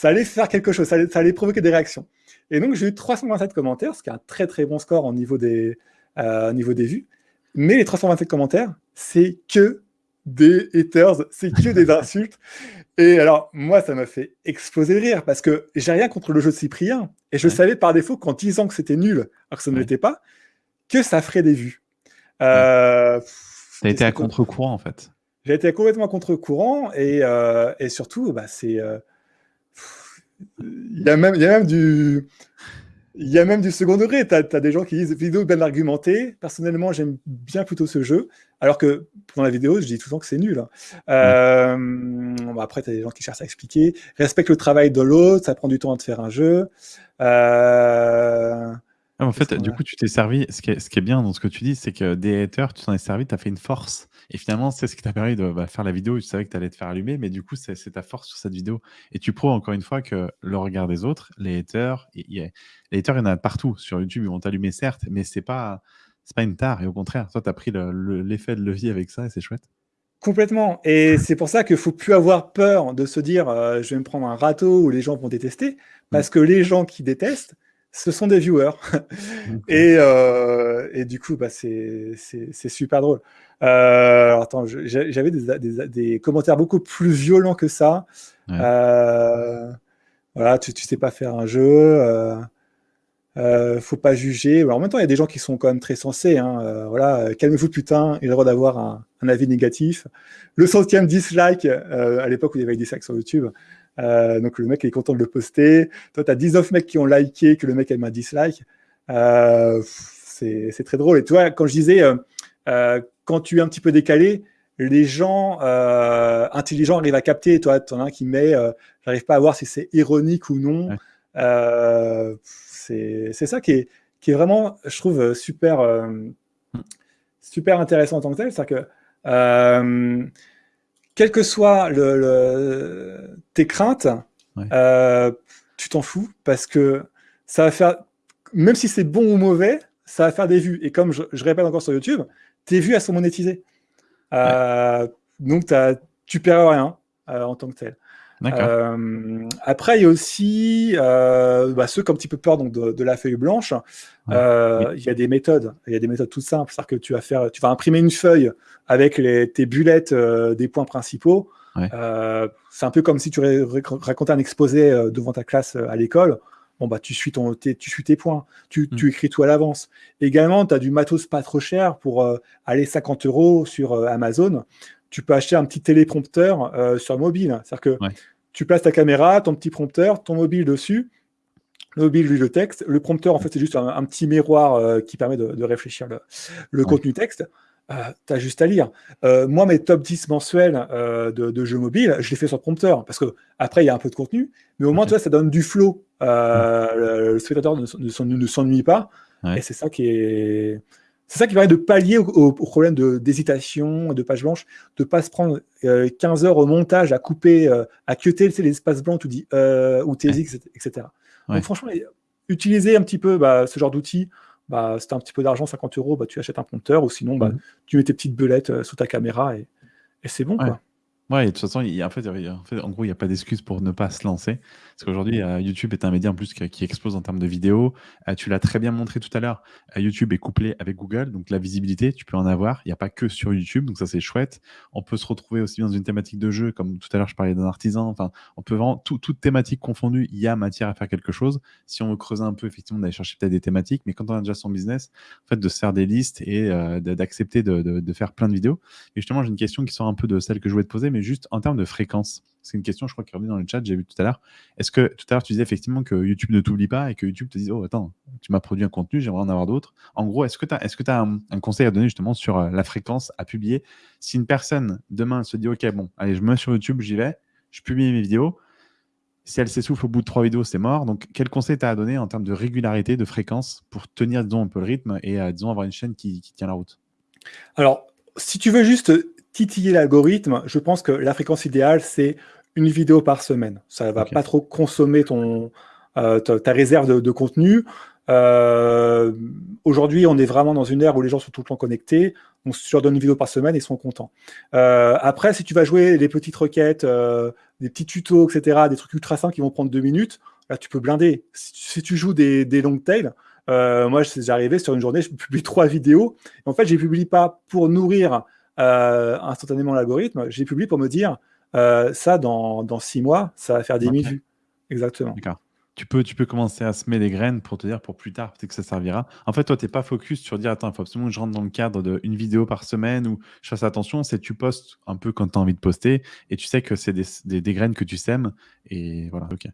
ça allait faire quelque chose, ça allait, provoquer des réactions. Et donc, j'ai eu 327 commentaires, ce qui est un très très bon score au niveau des, euh, niveau des vues. Mais les 327 commentaires, c'est que des haters, c'est que des insultes. Et alors, moi, ça m'a fait exploser de rire parce que j'ai rien contre le jeu de Cyprien. Et je savais par défaut qu'en disant que c'était nul, alors que ça ne l'était pas, que ça ferait des vues. Euh, ça a été à contre-courant, en fait. J'ai été complètement à contre-courant et, euh, et, surtout, bah, c'est. Euh, il y, a même, il y a même du. Il y a même du second degré. Tu as, des gens qui disent vidéo bien argumentée. Personnellement, j'aime bien plutôt ce jeu. Alors que pendant la vidéo, je dis tout le temps que c'est nul. Hein. Euh, après, tu as des gens qui cherchent à expliquer. Respecte le travail de l'autre. Ça prend du temps de faire un jeu. Euh, ah, en fait, du coup, tu t'es servi. Ce qui, est, ce qui, est, bien dans ce que tu dis, c'est que des haters, tu t'en es servi, tu as fait une force. Et finalement, c'est ce qui t'a permis de bah, faire la vidéo. Tu savais que tu allais te faire allumer, mais du coup, c'est ta force sur cette vidéo. Et tu prouves encore une fois que le regard des autres, les haters, les haters, il y en a partout. Sur YouTube, ils vont t'allumer, certes, mais c'est pas, pas une tare. Et au contraire, toi, tu as pris l'effet de levier avec ça et c'est chouette. Complètement. Et c'est pour ça qu'il ne faut plus avoir peur de se dire euh, je vais me prendre un râteau ou les gens vont détester. Parce mmh. que les gens qui détestent, ce sont des viewers. et, euh, et, du coup, bah, c'est super drôle. Euh, attends, j'avais des, des, commentaires beaucoup plus violents que ça. Euh, voilà, tu, tu sais pas faire un jeu. Faut pas juger. Alors, en même temps, il y a des gens qui sont quand même très sensés. Hein. Voilà, calmez-vous putain, il a le droit d'avoir un, un, avis négatif. Le centième dislike, à l'époque où il y avait des dislikes sur YouTube, euh, donc le mec est content de le poster. Toi, tu as 19 mecs qui ont liké, que le mec a mis un dislike. Euh, c'est très drôle. Et toi, quand je disais, euh, quand tu es un petit peu décalé, les gens intelligents arrivent à capter. Toi, tu en as un qui met, j'arrive pas à voir si c'est ironique ou non. c'est ça qui est, qui est vraiment, je trouve, super, super intéressant en tant que tel. C'est-à-dire que quelles que soient le, tes craintes, euh, tu t'en fous parce que ça va faire, même si c'est bon ou mauvais, ça va faire des vues. Et comme je, répète encore sur YouTube, tes vues, elles sont monétisées. Euh, donc, tu perds rien euh, en tant que tel. Euh, après, il y a aussi euh, bah, ceux qui ont un petit peu peur donc, de, la feuille blanche. Euh, il y a des méthodes. Il y a des méthodes toutes simples. C'est-à-dire que tu vas, faire, tu vas imprimer une feuille avec les, tes bulettes des points principaux. c'est un peu comme si tu racontais un exposé devant ta classe à l'école. Bon, bah, tu suis, ton, tu suis tes points, tu, mm. tu écris tout à l'avance. Également, tu as du matos pas trop cher pour aller 50 euros sur Amazon tu peux acheter un petit téléprompteur euh, sur mobile. C'est-à-dire que tu places ta caméra, ton petit prompteur, ton mobile dessus. Le mobile lit le texte. Le prompteur, en fait, c'est juste un, petit miroir euh, qui permet de, réfléchir le, contenu texte. Euh, tu as juste à lire. moi, mes top 10 mensuels de, jeux mobiles, je les fais sur prompteur parce que après il y a un peu de contenu, mais au moins, tu vois, ça donne du flow. Le, spectateur ne, s'ennuie pas. Et c'est ça qui est c'est ça qui permet de pallier au, problème d'hésitation, de, page blanche, de ne pas se prendre 15 euh, heures au montage à couper, euh, à cuter les espaces blancs, dit, euh, ou TSX, etc. Donc franchement, utiliser un petit peu bah, ce genre d'outils, bah, si tu as un petit peu d'argent, 50 euros, bah, tu achètes un prompteur, ou sinon, bah, mmh. tu mets tes petites belettes sous ta caméra et, c'est bon. Quoi. Ouais, de toute façon, en, fait, en, fait, en gros, il n'y a pas d'excuse pour ne pas se lancer. Parce qu'aujourd'hui, euh, YouTube est un média en plus qui, explose en termes de vidéos. Euh, tu l'as très bien montré tout à l'heure. Euh, YouTube est couplé avec Google, donc la visibilité, tu peux en avoir. Il n'y a pas que sur YouTube, donc ça c'est chouette. On peut se retrouver aussi dans une thématique de jeu, comme tout à l'heure je parlais d'un artisan. Enfin, on peut vraiment, toute thématique confondue, il y a matière à faire quelque chose. Si on veut creuser un peu, effectivement, d'aller chercher peut-être des thématiques, mais quand on a déjà son business, en fait, de se faire des listes et d'accepter de, de, faire plein de vidéos. Et justement, j'ai une question qui sort un peu de celle que je voulais te poser, mais juste en termes de fréquence. C'est une question, je crois, qui revenue dans le chat, j'ai vu tout à l'heure. Est-ce que tout à l'heure, tu disais effectivement que YouTube ne t'oublie pas et que YouTube te dit Oh, attends, tu m'as produit un contenu, j'aimerais en avoir d'autres. En gros, est-ce que tu as, un, conseil à donner justement sur euh, la fréquence à publier? Si une personne demain se dit Ok, bon, allez, je me mets sur YouTube, j'y vais, je publie mes vidéos. Si elle s'essouffle au bout de trois vidéos, c'est mort. Donc, quel conseil tu as à donner en termes de régularité, de fréquence pour tenir, disons, un peu le rythme et, euh, disons, avoir une chaîne qui tient la route? Alors, si tu veux juste titiller l'algorithme, je pense que la fréquence idéale, c'est une vidéo par semaine. Ça ne va pas trop consommer ton, euh, ta, réserve de, contenu. Euh, aujourd'hui, on est vraiment dans une ère où les gens sont tout le temps connectés. Donc, si tu leur donnes une vidéo par semaine, ils sont contents. Euh, après, si tu vas jouer les petites requêtes, des petits tutos, etc., des trucs ultra simples qui vont prendre deux minutes, là, tu peux blinder. Si, tu joues des, des long tails, moi, arrivé sur une journée, je publie trois vidéos. en fait, je ne les publie pas pour nourrir instantanément l'algorithme, j'ai publié pour me dire ça, dans, dans six mois, ça va faire 10 000 vues. Exactement. D'accord tu peux, tu peux commencer à semer des graines pour te dire pour plus tard, peut-être que ça servira. En fait, toi, tu n'es pas focus sur dire, attends, il faut absolument que je rentre dans le cadre d'une vidéo par semaine ou je fasse attention. C'est tu postes un peu quand tu as envie de poster et tu sais que c'est des, des, graines que tu sèmes. Et voilà, ok.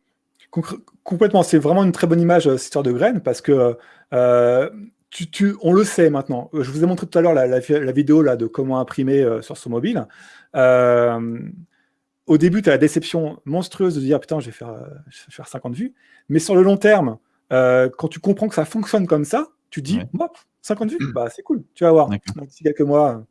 complètement, c'est vraiment une très bonne image, euh, cette histoire de graines, parce que euh, tu, tu, on le sait maintenant. Je vous ai montré tout à l'heure la, la, vidéo là, de comment imprimer euh, sur son mobile au début, tu as la déception monstrueuse de dire putain, je vais faire, euh, faire 50 vues. Mais sur le long terme, euh, quand tu comprends que ça fonctionne comme ça, tu dis 50 vues, bah, c'est cool, tu vas voir. D'ici quelques mois,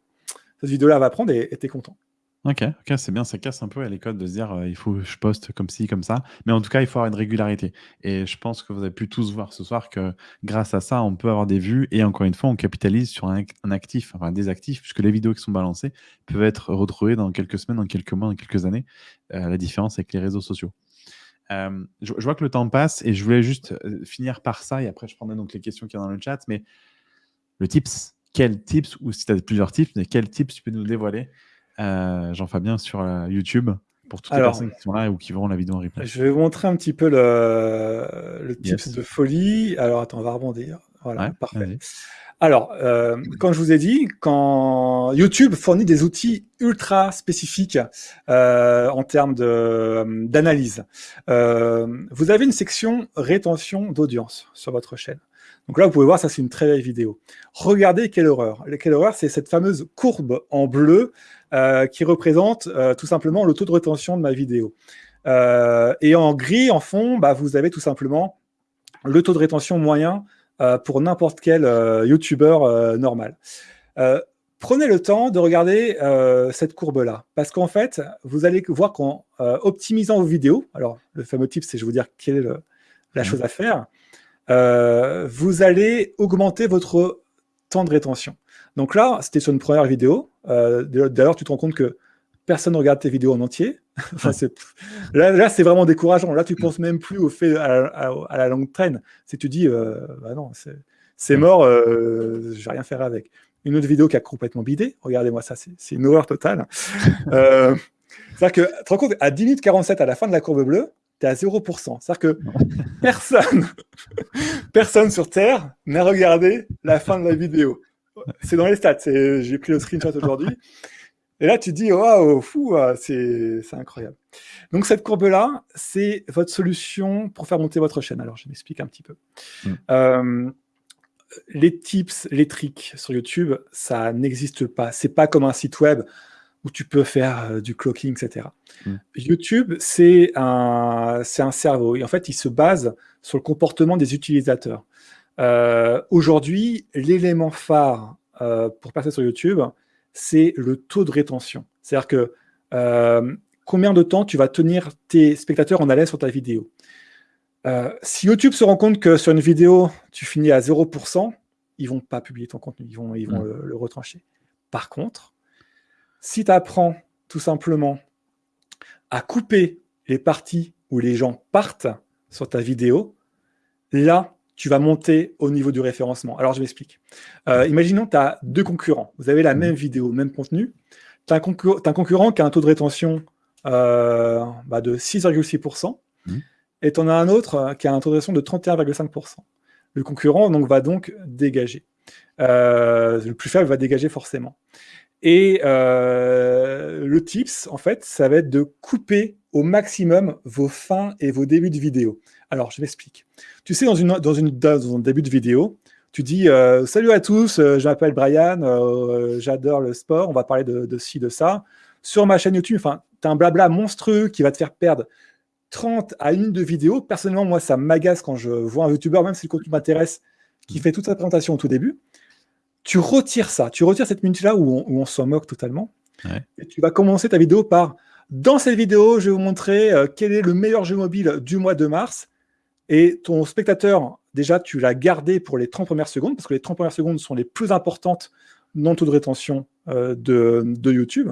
cette vidéo-là va prendre et tu es content. Ok, ok, c'est bien, ça casse un peu à l'école de se dire euh, il faut je poste comme ci, comme ça. Mais en tout cas, il faut avoir une régularité. Et je pense que vous avez pu tous voir ce soir que grâce à ça, on peut avoir des vues. Et encore une fois, on capitalise sur un, actif, enfin des actifs, puisque les vidéos qui sont balancées peuvent être retrouvées dans quelques semaines, dans quelques mois, dans quelques années. Euh, la différence avec les réseaux sociaux. Euh, je, vois que le temps passe et je voulais juste finir par ça. Et après, je prendrai donc les questions qu'il y a dans le chat. Mais le tips, quel tips, ou si tu as plusieurs tips, mais quel tips tu peux nous dévoiler euh, Jean-Fabien sur euh, YouTube pour toutes les personnes qui sont là ou qui verront la vidéo en replay. Je vais vous montrer un petit peu le, le tips de folie. Alors, attends, on va rebondir. Voilà, parfait. Alors, euh, comme je vous ai dit, quand YouTube fournit des outils ultra spécifiques en termes d'analyse, vous avez une section rétention d'audience sur votre chaîne. Donc là, vous pouvez voir, ça c'est une très belle vidéo. Regardez quelle horreur. Quelle horreur, c'est cette fameuse courbe en bleu euh, qui représente euh, tout simplement le taux de rétention de ma vidéo. Euh, et en gris, en fond, bah, vous avez tout simplement le taux de rétention moyen pour n'importe quel YouTuber normal. prenez le temps de regarder cette courbe-là, parce qu'en fait, vous allez voir qu'en optimisant vos vidéos, alors le fameux tip, c'est je vais vous dire quelle est la mmh. chose à faire, euh, vous allez augmenter votre temps de rétention. Donc là, c'était sur une première vidéo. Euh, D'ailleurs, tu te rends compte que personne ne regarde tes vidéos en entier. là, c'est vraiment décourageant. Là, tu ne penses même plus au fait à, la longue traîne. C'est tu dis, euh, bah non, c'est mort, euh, je vais rien faire avec. Une autre vidéo qui a complètement bidé. Regardez-moi ça, c'est une horreur totale. euh, C'est-à-dire que, tu te rends compte, à 10 minutes 47 à la fin de la courbe bleue, tu es à 0%. C'est-à-dire que personne, personne sur Terre n'a regardé la fin de la vidéo. C'est dans les stats. J'ai pris le screenshot aujourd'hui. Et là, tu te dis, waouh, fou, ah, c'est incroyable. Donc, cette courbe-là, c'est votre solution pour faire monter votre chaîne. Alors, je m'explique un petit peu. Mm. Euh, les tips, les tricks sur YouTube, ça n'existe pas. C'est pas comme un site web où tu peux faire euh, du clocking, etc. Mm. YouTube, c'est un, un cerveau. Et en fait, il se base sur le comportement des utilisateurs. Euh, aujourd'hui, l'élément phare euh, pour passer sur YouTube, c'est le taux de rétention. C'est-à-dire que combien de temps tu vas tenir tes spectateurs en haleine sur ta vidéo? si YouTube se rend compte que sur une vidéo, tu finis à 0%, ils vont pas publier ton contenu, ils vont, ils vont mm. le retrancher. Par contre, si tu apprends tout simplement à couper les parties où les gens partent sur ta vidéo, là, tu vas monter au niveau du référencement. Alors, je m'explique. Euh, imaginons que tu as deux concurrents. Vous avez la mmh. même vidéo, même contenu. Tu as, un concurrent qui a un taux de rétention euh, bah, de 6,6%. Mmh. Et tu en as un autre euh, qui a un taux de rétention de 31,5%. Le concurrent donc, va donc dégager. le plus faible va dégager forcément. Et euh, le tips, en fait, ça va être de couper au maximum vos fins et vos débuts de vidéo. Alors, je m'explique. Tu sais, dans, une, dans, une, dans un début de vidéo, tu dis euh, Salut à tous, euh, je m'appelle Brian, j'adore le sport, on va parler de, de ci, de ça. Sur ma chaîne YouTube, enfin, tu as un blabla monstrueux qui va te faire perdre 30 à une de vidéo. Personnellement, moi, ça m'agace quand je vois un YouTuber, même si le contenu m'intéresse, qui fait toute sa présentation au tout début tu retires ça, tu retires cette minute-là où, on s'en moque totalement, et tu vas commencer ta vidéo par dans cette vidéo, je vais vous montrer euh, quel est le meilleur jeu mobile du mois de mars. Et ton spectateur, déjà, tu l'as gardé pour les 30 premières secondes, parce que les 30 premières secondes sont les plus importantes dans taux de rétention euh, de, YouTube.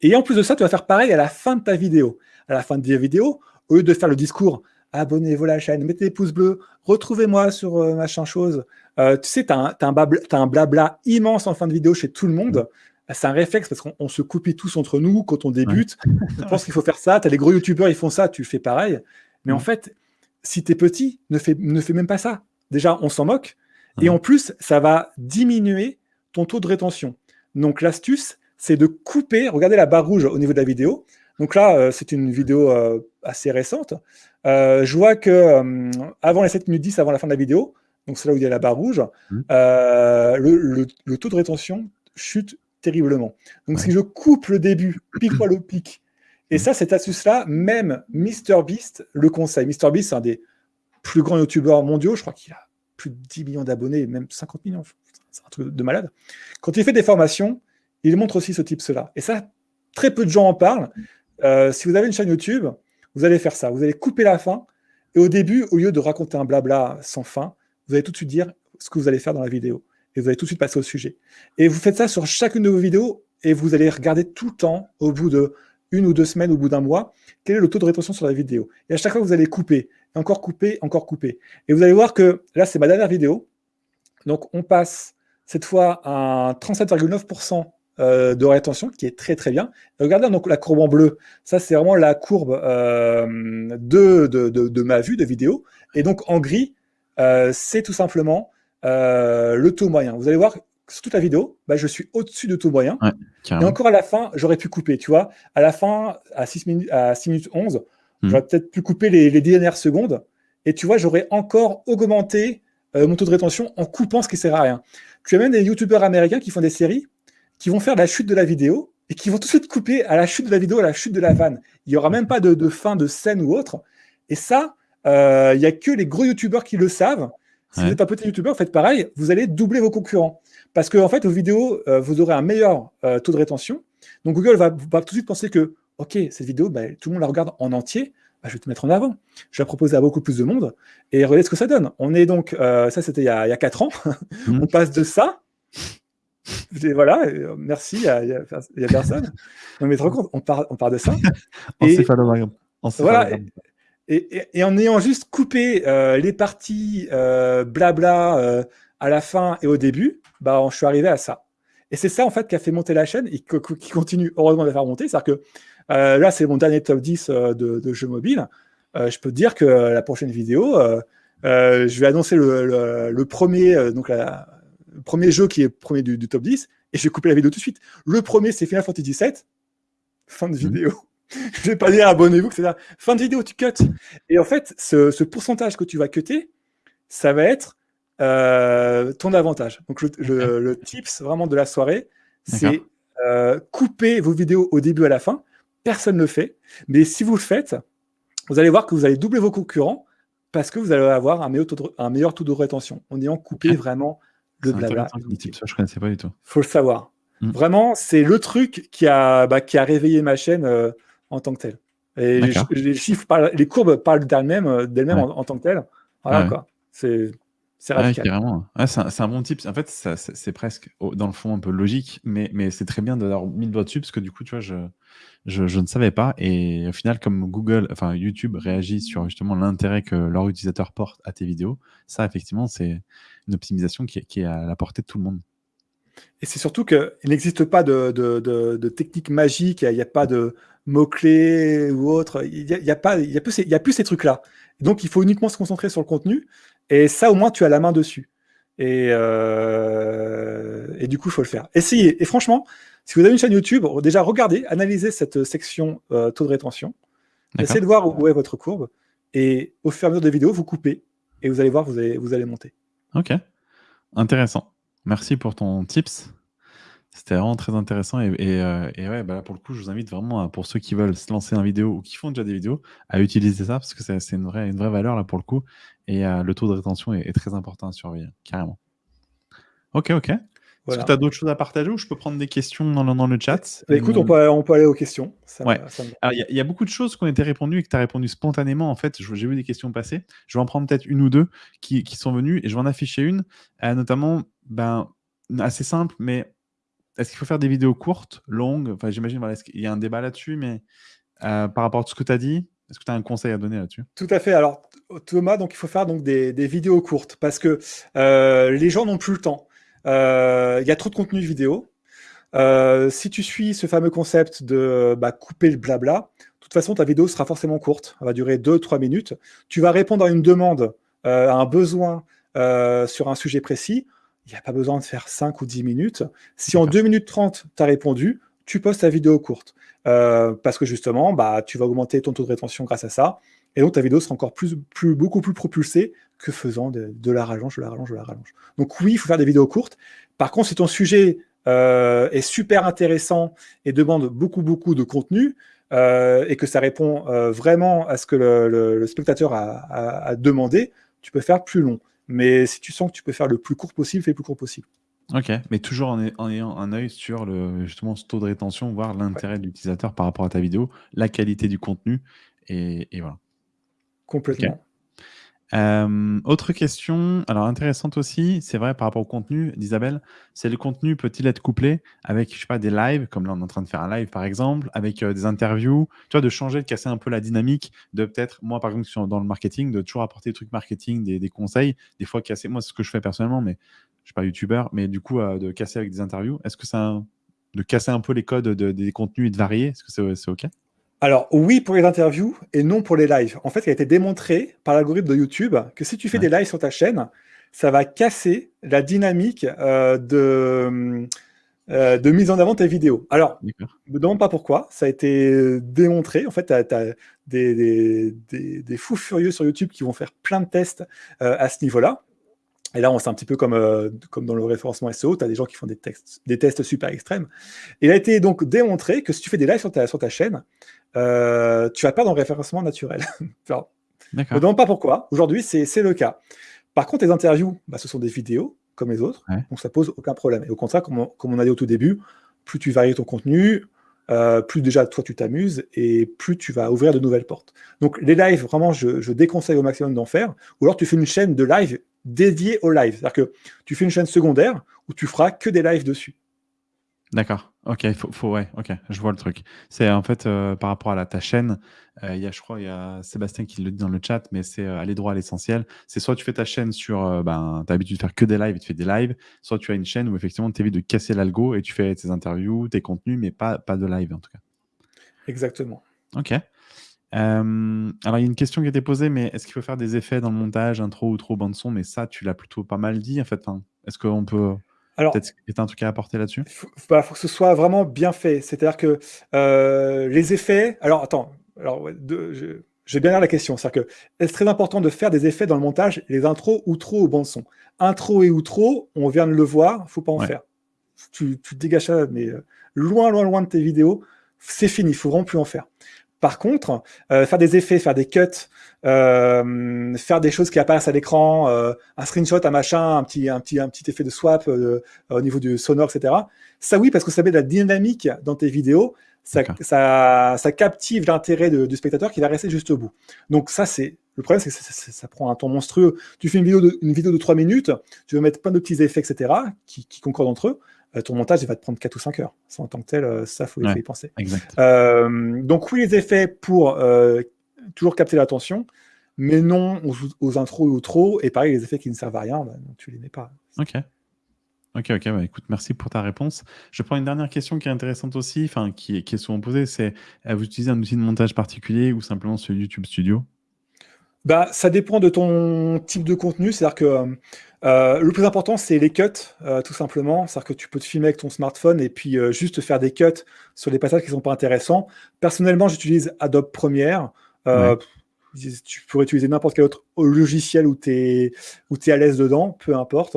Et en plus de ça, tu vas faire pareil à la fin de ta vidéo. À la fin de ta vidéo, au lieu de faire le discours abonnez-vous à la chaîne, mettez des pouces bleus, retrouvez-moi sur euh, machin chose. Tu sais, tu as, un blabla immense en fin de vidéo chez tout le monde. C'est un réflexe parce qu'on se copie tous entre nous quand on débute. On pense qu'il faut faire ça. Tu as les gros youtubeurs, ils font ça, tu fais pareil. Mais en fait, si tu es petit, ne fais, ne fais même pas ça. Déjà, on s'en moque. Et en plus, ça va diminuer ton taux de rétention. Donc l'astuce, c'est de couper, regardez la barre rouge au niveau de la vidéo. Donc là, euh, c'est une vidéo euh, assez récente. Euh, je vois que avant les 7 minutes 10, avant la fin de la vidéo, donc c'est là où il y a la barre rouge, mmh. le, taux de rétention chute terriblement. Donc si je coupe le début, pique le pic, et mmh. ça, cette astuce-là, même MrBeast le conseille. MrBeast, c'est un des plus grands youtubeurs mondiaux, je crois qu'il a plus de 10 millions d'abonnés, même 50 millions, c'est un truc de malade. Quand il fait des formations, il montre aussi ce type-là. Et ça, très peu de gens en parlent. Euh, si vous avez une chaîne YouTube, vous allez faire ça. Vous allez couper la fin. Et au début, au lieu de raconter un blabla sans fin, vous allez tout de suite dire ce que vous allez faire dans la vidéo. Et vous allez tout de suite passer au sujet. Et vous faites ça sur chacune de vos vidéos et vous allez regarder tout le temps, au bout de une ou deux semaines, au bout d'un mois, quel est le taux de rétention sur la vidéo. Et à chaque fois, vous allez couper, encore couper, encore couper. Et vous allez voir que là, c'est ma dernière vidéo. Donc, on passe cette fois à 37,9% euh, de rétention, qui est très très bien. regardez donc la courbe en bleu, ça c'est vraiment la courbe euh, de, de, ma vue de vidéo. Et donc en gris, euh, c'est tout simplement le taux moyen. Vous allez voir, sur toute la vidéo, bah, je suis au-dessus de taux moyen. et encore à la fin, j'aurais pu couper, tu vois. À la fin, à 6 minutes, à 6 minutes 11, hmm. j'aurais peut-être pu couper les, les, dernières secondes. Et tu vois, j'aurais encore augmenté mon taux de rétention en coupant ce qui sert à rien. Tu as même des youtubeurs américains qui font des séries qui vont faire la chute de la vidéo et qui vont tout de suite couper à la chute de la vidéo, à la chute de la vanne. Il n'y aura même pas de, fin de scène ou autre. Et ça, euh, il n'y a que les gros youtubeurs qui le savent. Si vous êtes un petit youtubeur, faites pareil, vous allez doubler vos concurrents. Parce que en fait, vos vidéos, euh, vous aurez un meilleur euh, taux de rétention. Donc Google va, tout de suite penser que, OK, cette vidéo, bah, tout le monde la regarde en entier, bah, je vais te mettre en avant. Je vais la proposer à beaucoup plus de monde. Et regardez ce que ça donne. On est donc, ça c'était il, y a 4 ans, mmh. on passe de ça voilà, euh, merci, il n'y a, personne. Non, mais te rends compte, on part, on part de ça. et, voilà, et, et, en ayant juste coupé euh, les parties euh, blabla à la fin et au début, bah, je suis arrivé à ça. Et c'est ça, en fait, qui a fait monter la chaîne et qui continue, heureusement, de faire monter. C'est-à-dire que là, c'est mon dernier top 10 de, jeux mobiles. je peux te dire que la prochaine vidéo, je vais annoncer le, le premier, donc la, le premier jeu qui est premier du, top 10, et je vais couper la vidéo tout de suite. Le premier, c'est Final Fantasy VII. Fin de mhm. vidéo. Je vais pas dire abonnez-vous, là. Fin de vidéo, tu cut. Et en fait, ce, pourcentage que tu vas cutter, ça va être euh, ton avantage. Donc, le, tips vraiment de la soirée, c'est euh, couper vos vidéos au début à la fin. Personne ne le fait. Mais si vous le faites, vous allez voir que vous allez doubler vos concurrents parce que vous allez avoir un meilleur taux de, un meilleur taux de rétention en ayant coupé vraiment le blabla. je connaissais pas du tout. Faut le savoir. Mm. Vraiment, c'est le truc qui a, bah, qui a réveillé ma chaîne euh, en tant que telle. Et les, chiffres, les courbes parlent d'elles-mêmes, euh, d'elles-mêmes en, tant que telles. Voilà quoi. C'est c'est carrément. c'est un, bon type. En fait, c'est presque, dans le fond, un peu logique, mais, mais c'est très bien d'avoir mis le doigt dessus parce que du coup, tu vois, je, je, je, ne savais pas. Et au final, comme Google, enfin YouTube réagit sur justement l'intérêt que leur utilisateur porte à tes vidéos, ça, effectivement, c'est une optimisation qui est, qui est, à la portée de tout le monde. Et c'est surtout qu'il n'existe pas de, de, de, technique magique, il n'y a, pas de mots-clés ou autre, il n'y a, y a, pas, il y a, plus, il y a plus ces trucs-là. Donc, il faut uniquement se concentrer sur le contenu. Et ça, au moins, tu as la main dessus. Et, euh, et du coup, il faut le faire. Essayez. Et franchement, si vous avez une chaîne YouTube, déjà regardez, analysez cette section euh, taux de rétention. Essayez de voir où est votre courbe. Et au fur et à mesure des vidéos, vous coupez. Et vous allez voir, vous allez, vous allez monter. Ok. Intéressant. Merci pour ton tips. C'était vraiment très intéressant et, euh, ouais, bah pour le coup, je vous invite vraiment, pour ceux qui veulent se lancer en vidéo ou qui font déjà des vidéos, à utiliser ça parce que c'est une vraie, une vraie valeur là pour le coup et euh, le taux de rétention est, très important à surveiller, carrément. Ok, ok. Est-ce que tu as d'autres choses à partager ou je peux prendre des questions dans le, dans le chat bah, Écoute, on peut, on peut, aller aux questions. ouais. il y, a beaucoup de choses qui ont été répondues et que tu as répondu spontanément. En fait, j'ai vu des questions passer. Je vais en prendre peut-être une ou deux qui, qui, sont venues et je vais en afficher une, euh, notamment ben, assez simple, mais est-ce qu'il faut faire des vidéos courtes, longues? Enfin, j'imagine, voilà, il y a un débat là-dessus, mais euh, par rapport à tout ce que tu as dit, est-ce que tu as un conseil à donner là-dessus? Tout à fait. Alors, Thomas, donc il faut faire donc des, vidéos courtes parce que euh, les gens n'ont plus le temps. Euh, il y a trop de contenu vidéo. si tu suis ce fameux concept de bah, couper le blabla, de toute façon, ta vidéo sera forcément courte. Elle va durer 2-3 minutes. Tu vas répondre à une demande, à un besoin sur un sujet précis. Il n'y a pas besoin de faire 5 ou 10 minutes. Si en 2 minutes 30, tu as répondu, tu postes ta vidéo courte. parce que justement, bah, tu vas augmenter ton taux de rétention grâce à ça. Et donc, ta vidéo sera encore plus, plus, beaucoup plus propulsée que faisant de, la rallonge, de la rallonge, de la rallonge. Donc oui, il faut faire des vidéos courtes. Par contre, si ton sujet euh, est super intéressant et demande beaucoup, beaucoup de contenu, euh, et que ça répond euh, vraiment à ce que le, spectateur a, demandé, tu peux faire plus long. Mais si tu sens que tu peux faire le plus court possible, fais le plus court possible. Ok, mais toujours en, ayant un œil sur le, justement ce taux de rétention, voir l'intérêt de l'utilisateur par rapport à ta vidéo, la qualité du contenu, et, et voilà. Complètement. Euh, autre question, alors intéressante aussi, c'est vrai par rapport au contenu d'Isabelle, c'est le contenu peut-il être couplé avec, je sais pas, des lives, comme là on est en train de faire un live par exemple, avec euh, des interviews, tu vois, de changer, de casser un peu la dynamique, de peut-être, moi par exemple dans le marketing, de toujours apporter des trucs marketing, des, conseils, des fois casser, moi c'est ce que je fais personnellement, mais je suis pas youtubeur, mais du coup euh, de casser avec des interviews, est-ce que ça, de casser un peu les codes des contenus et de varier, est-ce que c'est ok? Alors oui pour les interviews et non pour les lives. En fait, il a été démontré par l'algorithme de YouTube que si tu fais des lives sur ta chaîne, ça va casser la dynamique euh, de, euh, de mise en avant de tes vidéos. Alors, ne me demande pas pourquoi, ça a été démontré. En fait, tu as, des, des, fous furieux sur YouTube qui vont faire plein de tests euh, à ce niveau-là. Et là, on c'est un petit peu comme, comme dans le référencement SEO, tu as des gens qui font des, textes, des tests super extrêmes. Il a été donc démontré que si tu fais des lives sur ta, sur ta chaîne, euh, tu vas perdre en référencement naturel. Je ne me demande pas pourquoi. Aujourd'hui, c'est le cas. Par contre, les interviews, bah, ce sont des vidéos comme les autres, donc ça pose aucun problème. Et au contraire, comme on, a dit au tout début, plus tu varies ton contenu, euh, plus déjà toi tu t'amuses et plus tu vas ouvrir de nouvelles portes. Donc les lives, vraiment, je, je déconseille au maximum d'en faire. Ou alors tu fais une chaîne de live dédiée au live. C'est-à-dire que tu fais une chaîne secondaire où tu feras que des lives dessus. D'accord. Ok, faut, faut, ouais, ok, je vois le truc. C'est en fait euh, par rapport à la, ta chaîne, euh, il y a, je crois, il y a Sébastien qui le dit dans le chat, mais c'est euh, aller droit à l'essentiel. C'est soit tu fais ta chaîne sur, ben, tu as l'habitude de faire que des lives et tu fais des lives, soit tu as une chaîne où effectivement tu évites de casser l'algo et tu fais tes interviews, tes contenus, mais pas, pas de live en tout cas. Exactement. Ok. alors il y a une question qui a été posée, mais est-ce qu'il faut faire des effets dans le montage, intro ou trop bande son Mais ça, tu l'as plutôt pas mal dit en fait. est-ce qu'on peut alors, Peut-être qu'il y a un truc à apporter là-dessus? Il bah, faut, que ce soit vraiment bien fait. C'est-à-dire que euh, les effets... Alors, attends. Alors, je, vais bien lire la question. C'est-à-dire que est-ce très important de faire des effets dans le montage, les intros, ou bande son? Intro et outro, on vient de le voir, faut pas en faire. Tu, tu dégages ça, mais euh, loin, loin, loin de tes vidéos, c'est fini, il faut vraiment plus en faire. Par contre, euh, faire des effets, faire des cuts, euh, faire des choses qui apparaissent à l'écran, euh, un screenshot, un machin, un petit, un petit, un petit effet de swap au niveau du sonore, etc. Ça oui, parce que ça met de la dynamique dans tes vidéos, ça, ça, captive l'intérêt du spectateur qui va rester juste au bout. Donc ça, c'est le problème, c'est que ça, prend un temps monstrueux. Tu fais une vidéo de, une vidéo de 3 minutes, tu veux mettre plein de petits effets, etc., qui, qui concordent entre eux. Euh, ton montage, il va te prendre 4 ou 5 heures. Ça, en tant que tel, euh, ça, faut y penser. Euh, donc oui, les effets pour toujours capter l'attention, mais non aux, intros ou trop. Et pareil, les effets qui ne servent à rien, bah, tu les mets pas. Ok. Ok, ok, bah, écoute, merci pour ta réponse. Je prends une dernière question qui est intéressante aussi, enfin qui, qui, est souvent posée, c'est vous utilisez un outil de montage particulier ou simplement ce YouTube Studio? Bah, ça dépend de ton type de contenu, c'est-à-dire que euh, le plus important, c'est les cuts, euh, tout simplement. C'est-à-dire que tu peux te filmer avec ton smartphone et puis euh, juste faire des cuts sur les passages qui ne sont pas intéressants. Personnellement, j'utilise Adobe Premiere. Tu pourrais utiliser n'importe quel autre logiciel où tu es, es, à l'aise dedans, peu importe.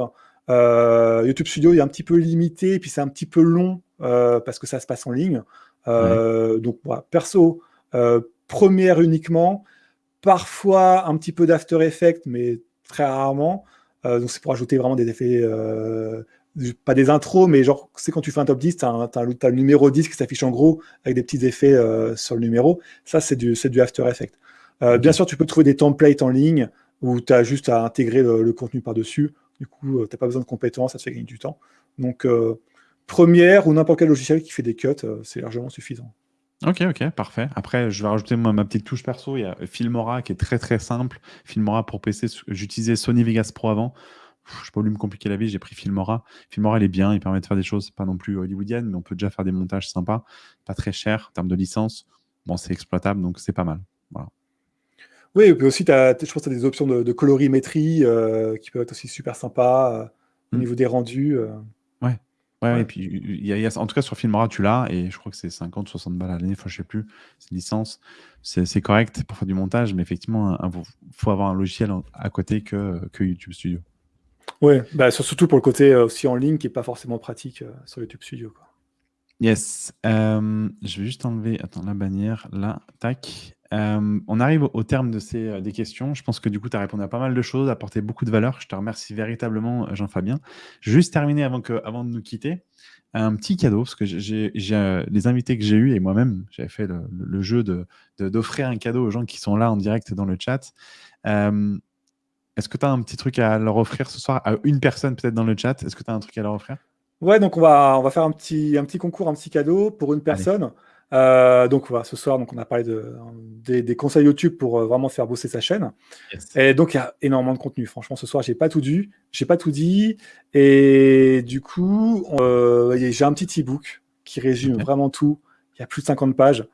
YouTube Studio est un petit peu limité et puis c'est un petit peu long parce que ça se passe en ligne. Donc, voilà, perso, Premiere uniquement. Parfois, un petit peu d'After Effects, mais très rarement. Euh, donc c'est pour ajouter vraiment des effets, euh, pas des intros, mais genre, c'est quand tu fais un top 10, tu as, le numéro 10 qui s'affiche en gros avec des petits effets euh, sur le numéro. Ça, c'est du, du After Effects. Bien sûr, tu peux trouver des templates en ligne où tu as juste à intégrer le, contenu par-dessus. Du coup, tu n'as pas besoin de compétences, ça te fait gagner du temps. Donc, Première ou n'importe quel logiciel qui fait des cuts, c'est largement suffisant. Ok, ok, parfait. Après, je vais rajouter ma, petite touche perso. Il y a Filmora qui est très très simple. Filmora pour PC, j'utilisais Sony Vegas Pro avant. je sais pas voulu me compliquer la vie, j'ai pris Filmora. Filmora, il est bien, il permet de faire des choses pas non plus hollywoodiennes, mais on peut déjà faire des montages sympas, pas très cher en termes de licence. Bon, c'est exploitable, donc c'est pas mal. Voilà. Oui, et puis aussi, as, je pense que tu as des options de, colorimétrie euh, qui peuvent être aussi super sympas euh, au mm. niveau des rendus. Euh. Ouais. Ouais, et puis y a, en tout cas sur Filmora, tu l'as, et je crois que c'est 50, 60 balles à l'année, enfin, je sais plus, c'est une licence, c'est correct pour faire du montage, mais effectivement, il faut avoir un logiciel à côté que, que YouTube Studio. Ouais, bah, surtout pour le côté aussi en ligne qui n'est pas forcément pratique sur YouTube Studio. Quoi. Yes. je vais juste enlever attends, la bannière, là, tac. Euh, on arrive au terme de ces euh, des questions. Je pense que du coup, tu as répondu à pas mal de choses, apporté beaucoup de valeur. Je te remercie véritablement, euh, Jean-Fabien. Juste terminer avant, que, avant de nous quitter, un petit cadeau, parce que j'ai les invités que j'ai eus et moi-même, j'avais fait le, jeu d'offrir de, un cadeau aux gens qui sont là en direct dans le chat. Est-ce que tu as un petit truc à leur offrir ce soir? À une personne peut-être dans le chat Est-ce que tu as un truc à leur offrir? Ouais, donc on va, on va faire un petit, un petit concours, un petit cadeau pour une personne. Euh, donc voilà, ce soir, donc on a parlé de, des, conseils YouTube pour euh, vraiment faire bosser sa chaîne. Et donc il y a énormément de contenu. Franchement, ce soir, j'ai pas tout j'ai pas tout dit. Et du coup, euh, j'ai un petit ebook qui résume vraiment tout. Il y a plus de 50 pages.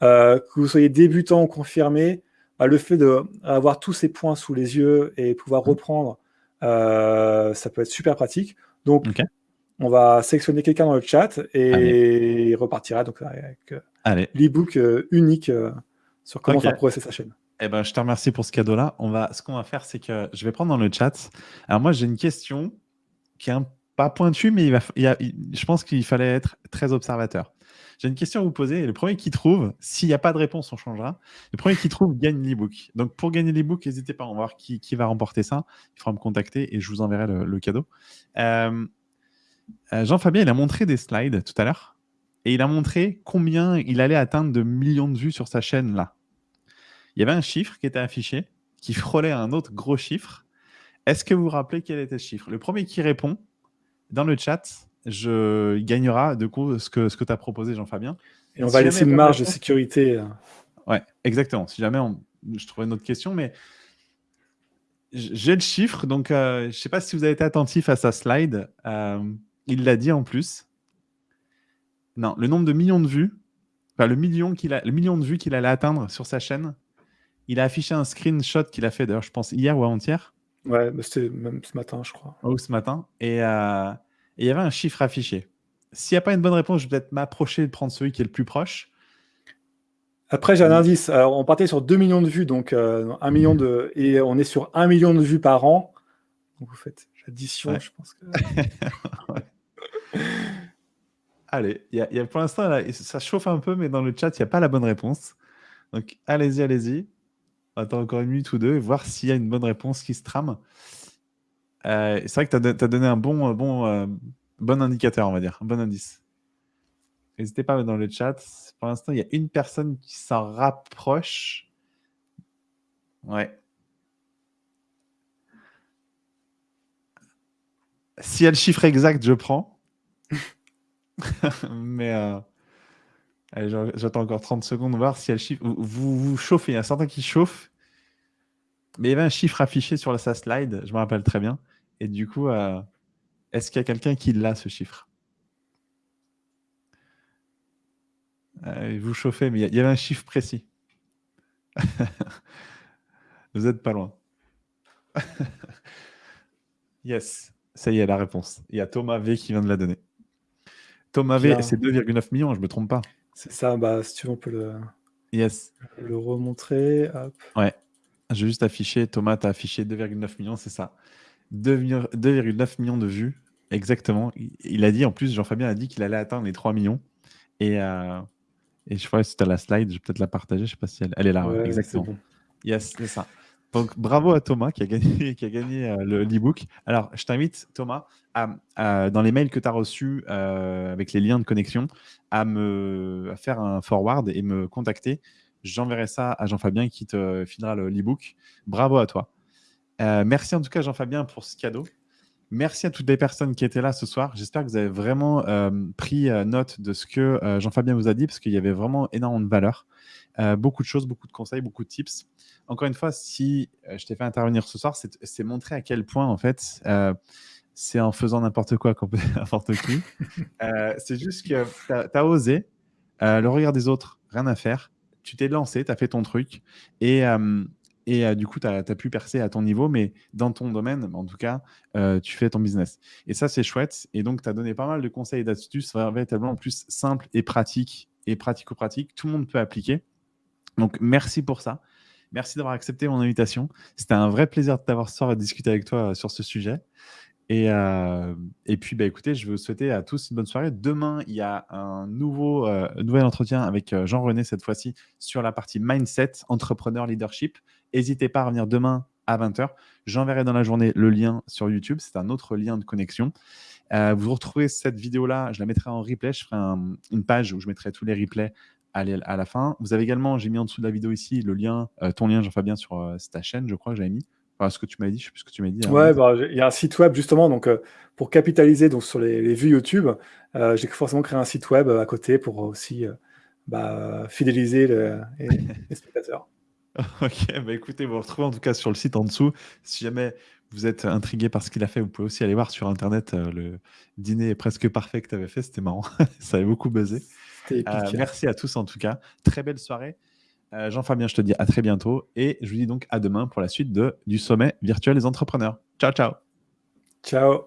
que vous soyez débutant ou confirmé, bah, le fait d'avoir tous ces points sous les yeux et pouvoir mmh. reprendre, ça peut être super pratique. Donc on va sélectionner quelqu'un dans le chat et il repartira donc avec euh, l'ebook euh, unique euh, sur comment faire progresser sa chaîne. Eh ben, je te remercie pour ce cadeau-là. On va, ce qu'on va faire, c'est que je vais prendre dans le chat. Alors moi, j'ai une question qui est un, pas pointue, mais il va, je pense qu'il fallait être très observateur. J'ai une question à vous poser. Et le premier qui trouve, s'il n'y a pas de réponse, on changera. Le premier qui trouve gagne l'ebook. Donc pour gagner l'ebook, n'hésitez pas, on va voir qui, va remporter ça. Il faudra me contacter et je vous enverrai le, cadeau. Euh, Jean-Fabien, il a montré des slides tout à l'heure et il a montré combien il allait atteindre de millions de vues sur sa chaîne là. Il y avait un chiffre qui était affiché qui frôlait un autre gros chiffre. Est-ce que vous vous rappelez quel était ce chiffre? Le premier qui répond dans le chat, je gagnera de coup ce que, ce que tu as proposé, Jean-Fabien. Et on va laisser une marge de sécurité. Euh. Ouais, exactement. Si jamais on... je trouvais une autre question, mais j'ai le chiffre, donc euh, je ne sais pas si vous avez été attentif à sa slide. Il l'a dit en plus. Non, le nombre de millions de vues, enfin, le, million qu'il a, le million de vues qu'il allait atteindre sur sa chaîne, il a affiché un screenshot qu'il a fait, d'ailleurs, je pense, hier ou avant-hier. Ouais, c'était même ce matin, je crois. Ou ce matin. Euh, et il y avait un chiffre affiché. S'il n'y a pas une bonne réponse, je vais peut-être m'approcher de prendre celui qui est le plus proche. Après, j'ai un indice. Alors, on partait sur 2 millions de vues, donc euh, million de... et on est sur 1 million de vues par an. Donc, vous faites l'addition, je pense que. Allez, y y a, pour l'instant, ça chauffe un peu, mais dans le chat, il n'y a pas la bonne réponse. Donc, allez-y, allez-y. On attend encore une minute ou deux, voir s'il y a une bonne réponse qui se trame. Euh, c'est vrai que tu as, donné un bon, bon, euh, bon indicateur, on va dire, un bon indice. N'hésitez pas dans le chat. Pour l'instant, il y a une personne qui s'en rapproche. Ouais. Si elle chiffre exact, je prends. Mais euh, j'attends encore 30 secondes, voir si elle chiffre. Vous, chauffez, il y a certains qui chauffent. Mais il y avait un chiffre affiché sur sa slide, je me rappelle très bien. Et du coup, euh, est-ce qu'il y a quelqu'un qui l'a, ce chiffre? Euh, Vous chauffez, mais il y avait un chiffre précis. vous n'êtes pas loin. yes, ça y est, la réponse. Il y a Thomas V qui vient de la donner. Thomas V, c'est 2,9 millions, je ne me trompe pas. C'est ça, bah, si tu veux, on peut le, yes. le remontrer. Ouais, j'ai juste affiché, Thomas, tu as affiché 2,9 millions, c'est ça. 2,9 millions de vues, exactement. Il a dit, en plus, Jean-Fabien a dit qu'il allait atteindre les 3 millions. Et, euh, et je crois que c'était la slide, je vais peut-être la partager, je ne sais pas si elle, elle est là. exactement. Yes, c'est ça. Donc, bravo à Thomas qui a gagné, euh, le l'ebook. Alors, je t'invite, Thomas, dans les mails que tu as reçus euh, avec les liens de connexion, à me faire un forward et me contacter. J'enverrai ça à Jean-Fabien qui te filera l'ebook. bravo à toi. Euh, merci en tout cas, Jean-Fabien, pour ce cadeau. Merci à toutes les personnes qui étaient là ce soir. J'espère que vous avez vraiment pris note de ce que Jean-Fabien vous a dit, parce qu'il y avait vraiment énormément de valeur. beaucoup de choses, beaucoup de conseils, beaucoup de tips. Encore une fois, si je t'ai fait intervenir ce soir, c'est montrer à quel point, en fait, c'est en faisant n'importe quoi qu'on peut n'importe qui. c'est juste que tu as, osé, le regard des autres, rien à faire. Tu t'es lancé, tu as fait ton truc. Et, et du coup, tu as, pu percer à ton niveau, mais dans ton domaine, en tout cas, tu fais ton business. Et ça, c'est chouette. Et donc, tu as donné pas mal de conseils et d'astuces véritablement plus simples et pratiques et pratico-pratiques. Tout le monde peut appliquer. Donc, merci pour ça. Merci d'avoir accepté mon invitation. C'était un vrai plaisir de t'avoir ce soir et de discuter avec toi sur ce sujet. Et, et puis, bah, écoutez, je veux souhaiter à tous une bonne soirée. Demain, il y a un nouveau, nouvel entretien avec Jean-René, cette fois-ci, sur la partie mindset, entrepreneur, leadership. N'hésitez pas à revenir demain à 20h. J'enverrai dans la journée le lien sur YouTube. C'est un autre lien de connexion. Euh, vous retrouvez cette vidéo-là, je la mettrai en replay. Je ferai une page où je mettrai tous les replays à, la fin. Vous avez également, j'ai mis en dessous de la vidéo ici, le lien, euh, ton lien, Jean-Fabien, sur euh, ta chaîne, je crois que j'avais mis. Enfin, ce que tu m'as dit, je sais plus ce que tu m'as dit. Ouais, bah, il y a un site web justement, donc pour capitaliser donc, sur les, vues YouTube, j'ai forcément créé un site web à côté pour aussi bah, fidéliser les spectateurs. Ok, bah écoutez, vous retrouvez en tout cas sur le site en dessous. Si jamais vous êtes intrigué par ce qu'il a fait, vous pouvez aussi aller voir sur internet euh, le dîner presque parfait que tu avais fait. C'était marrant, ça avait beaucoup buzzé. Euh, merci à tous en tout cas. Très belle soirée. Euh, Jean-Fabien, je te dis à très bientôt et je vous dis donc à demain pour la suite de, du sommet virtuel des entrepreneurs. Ciao, ciao. Ciao.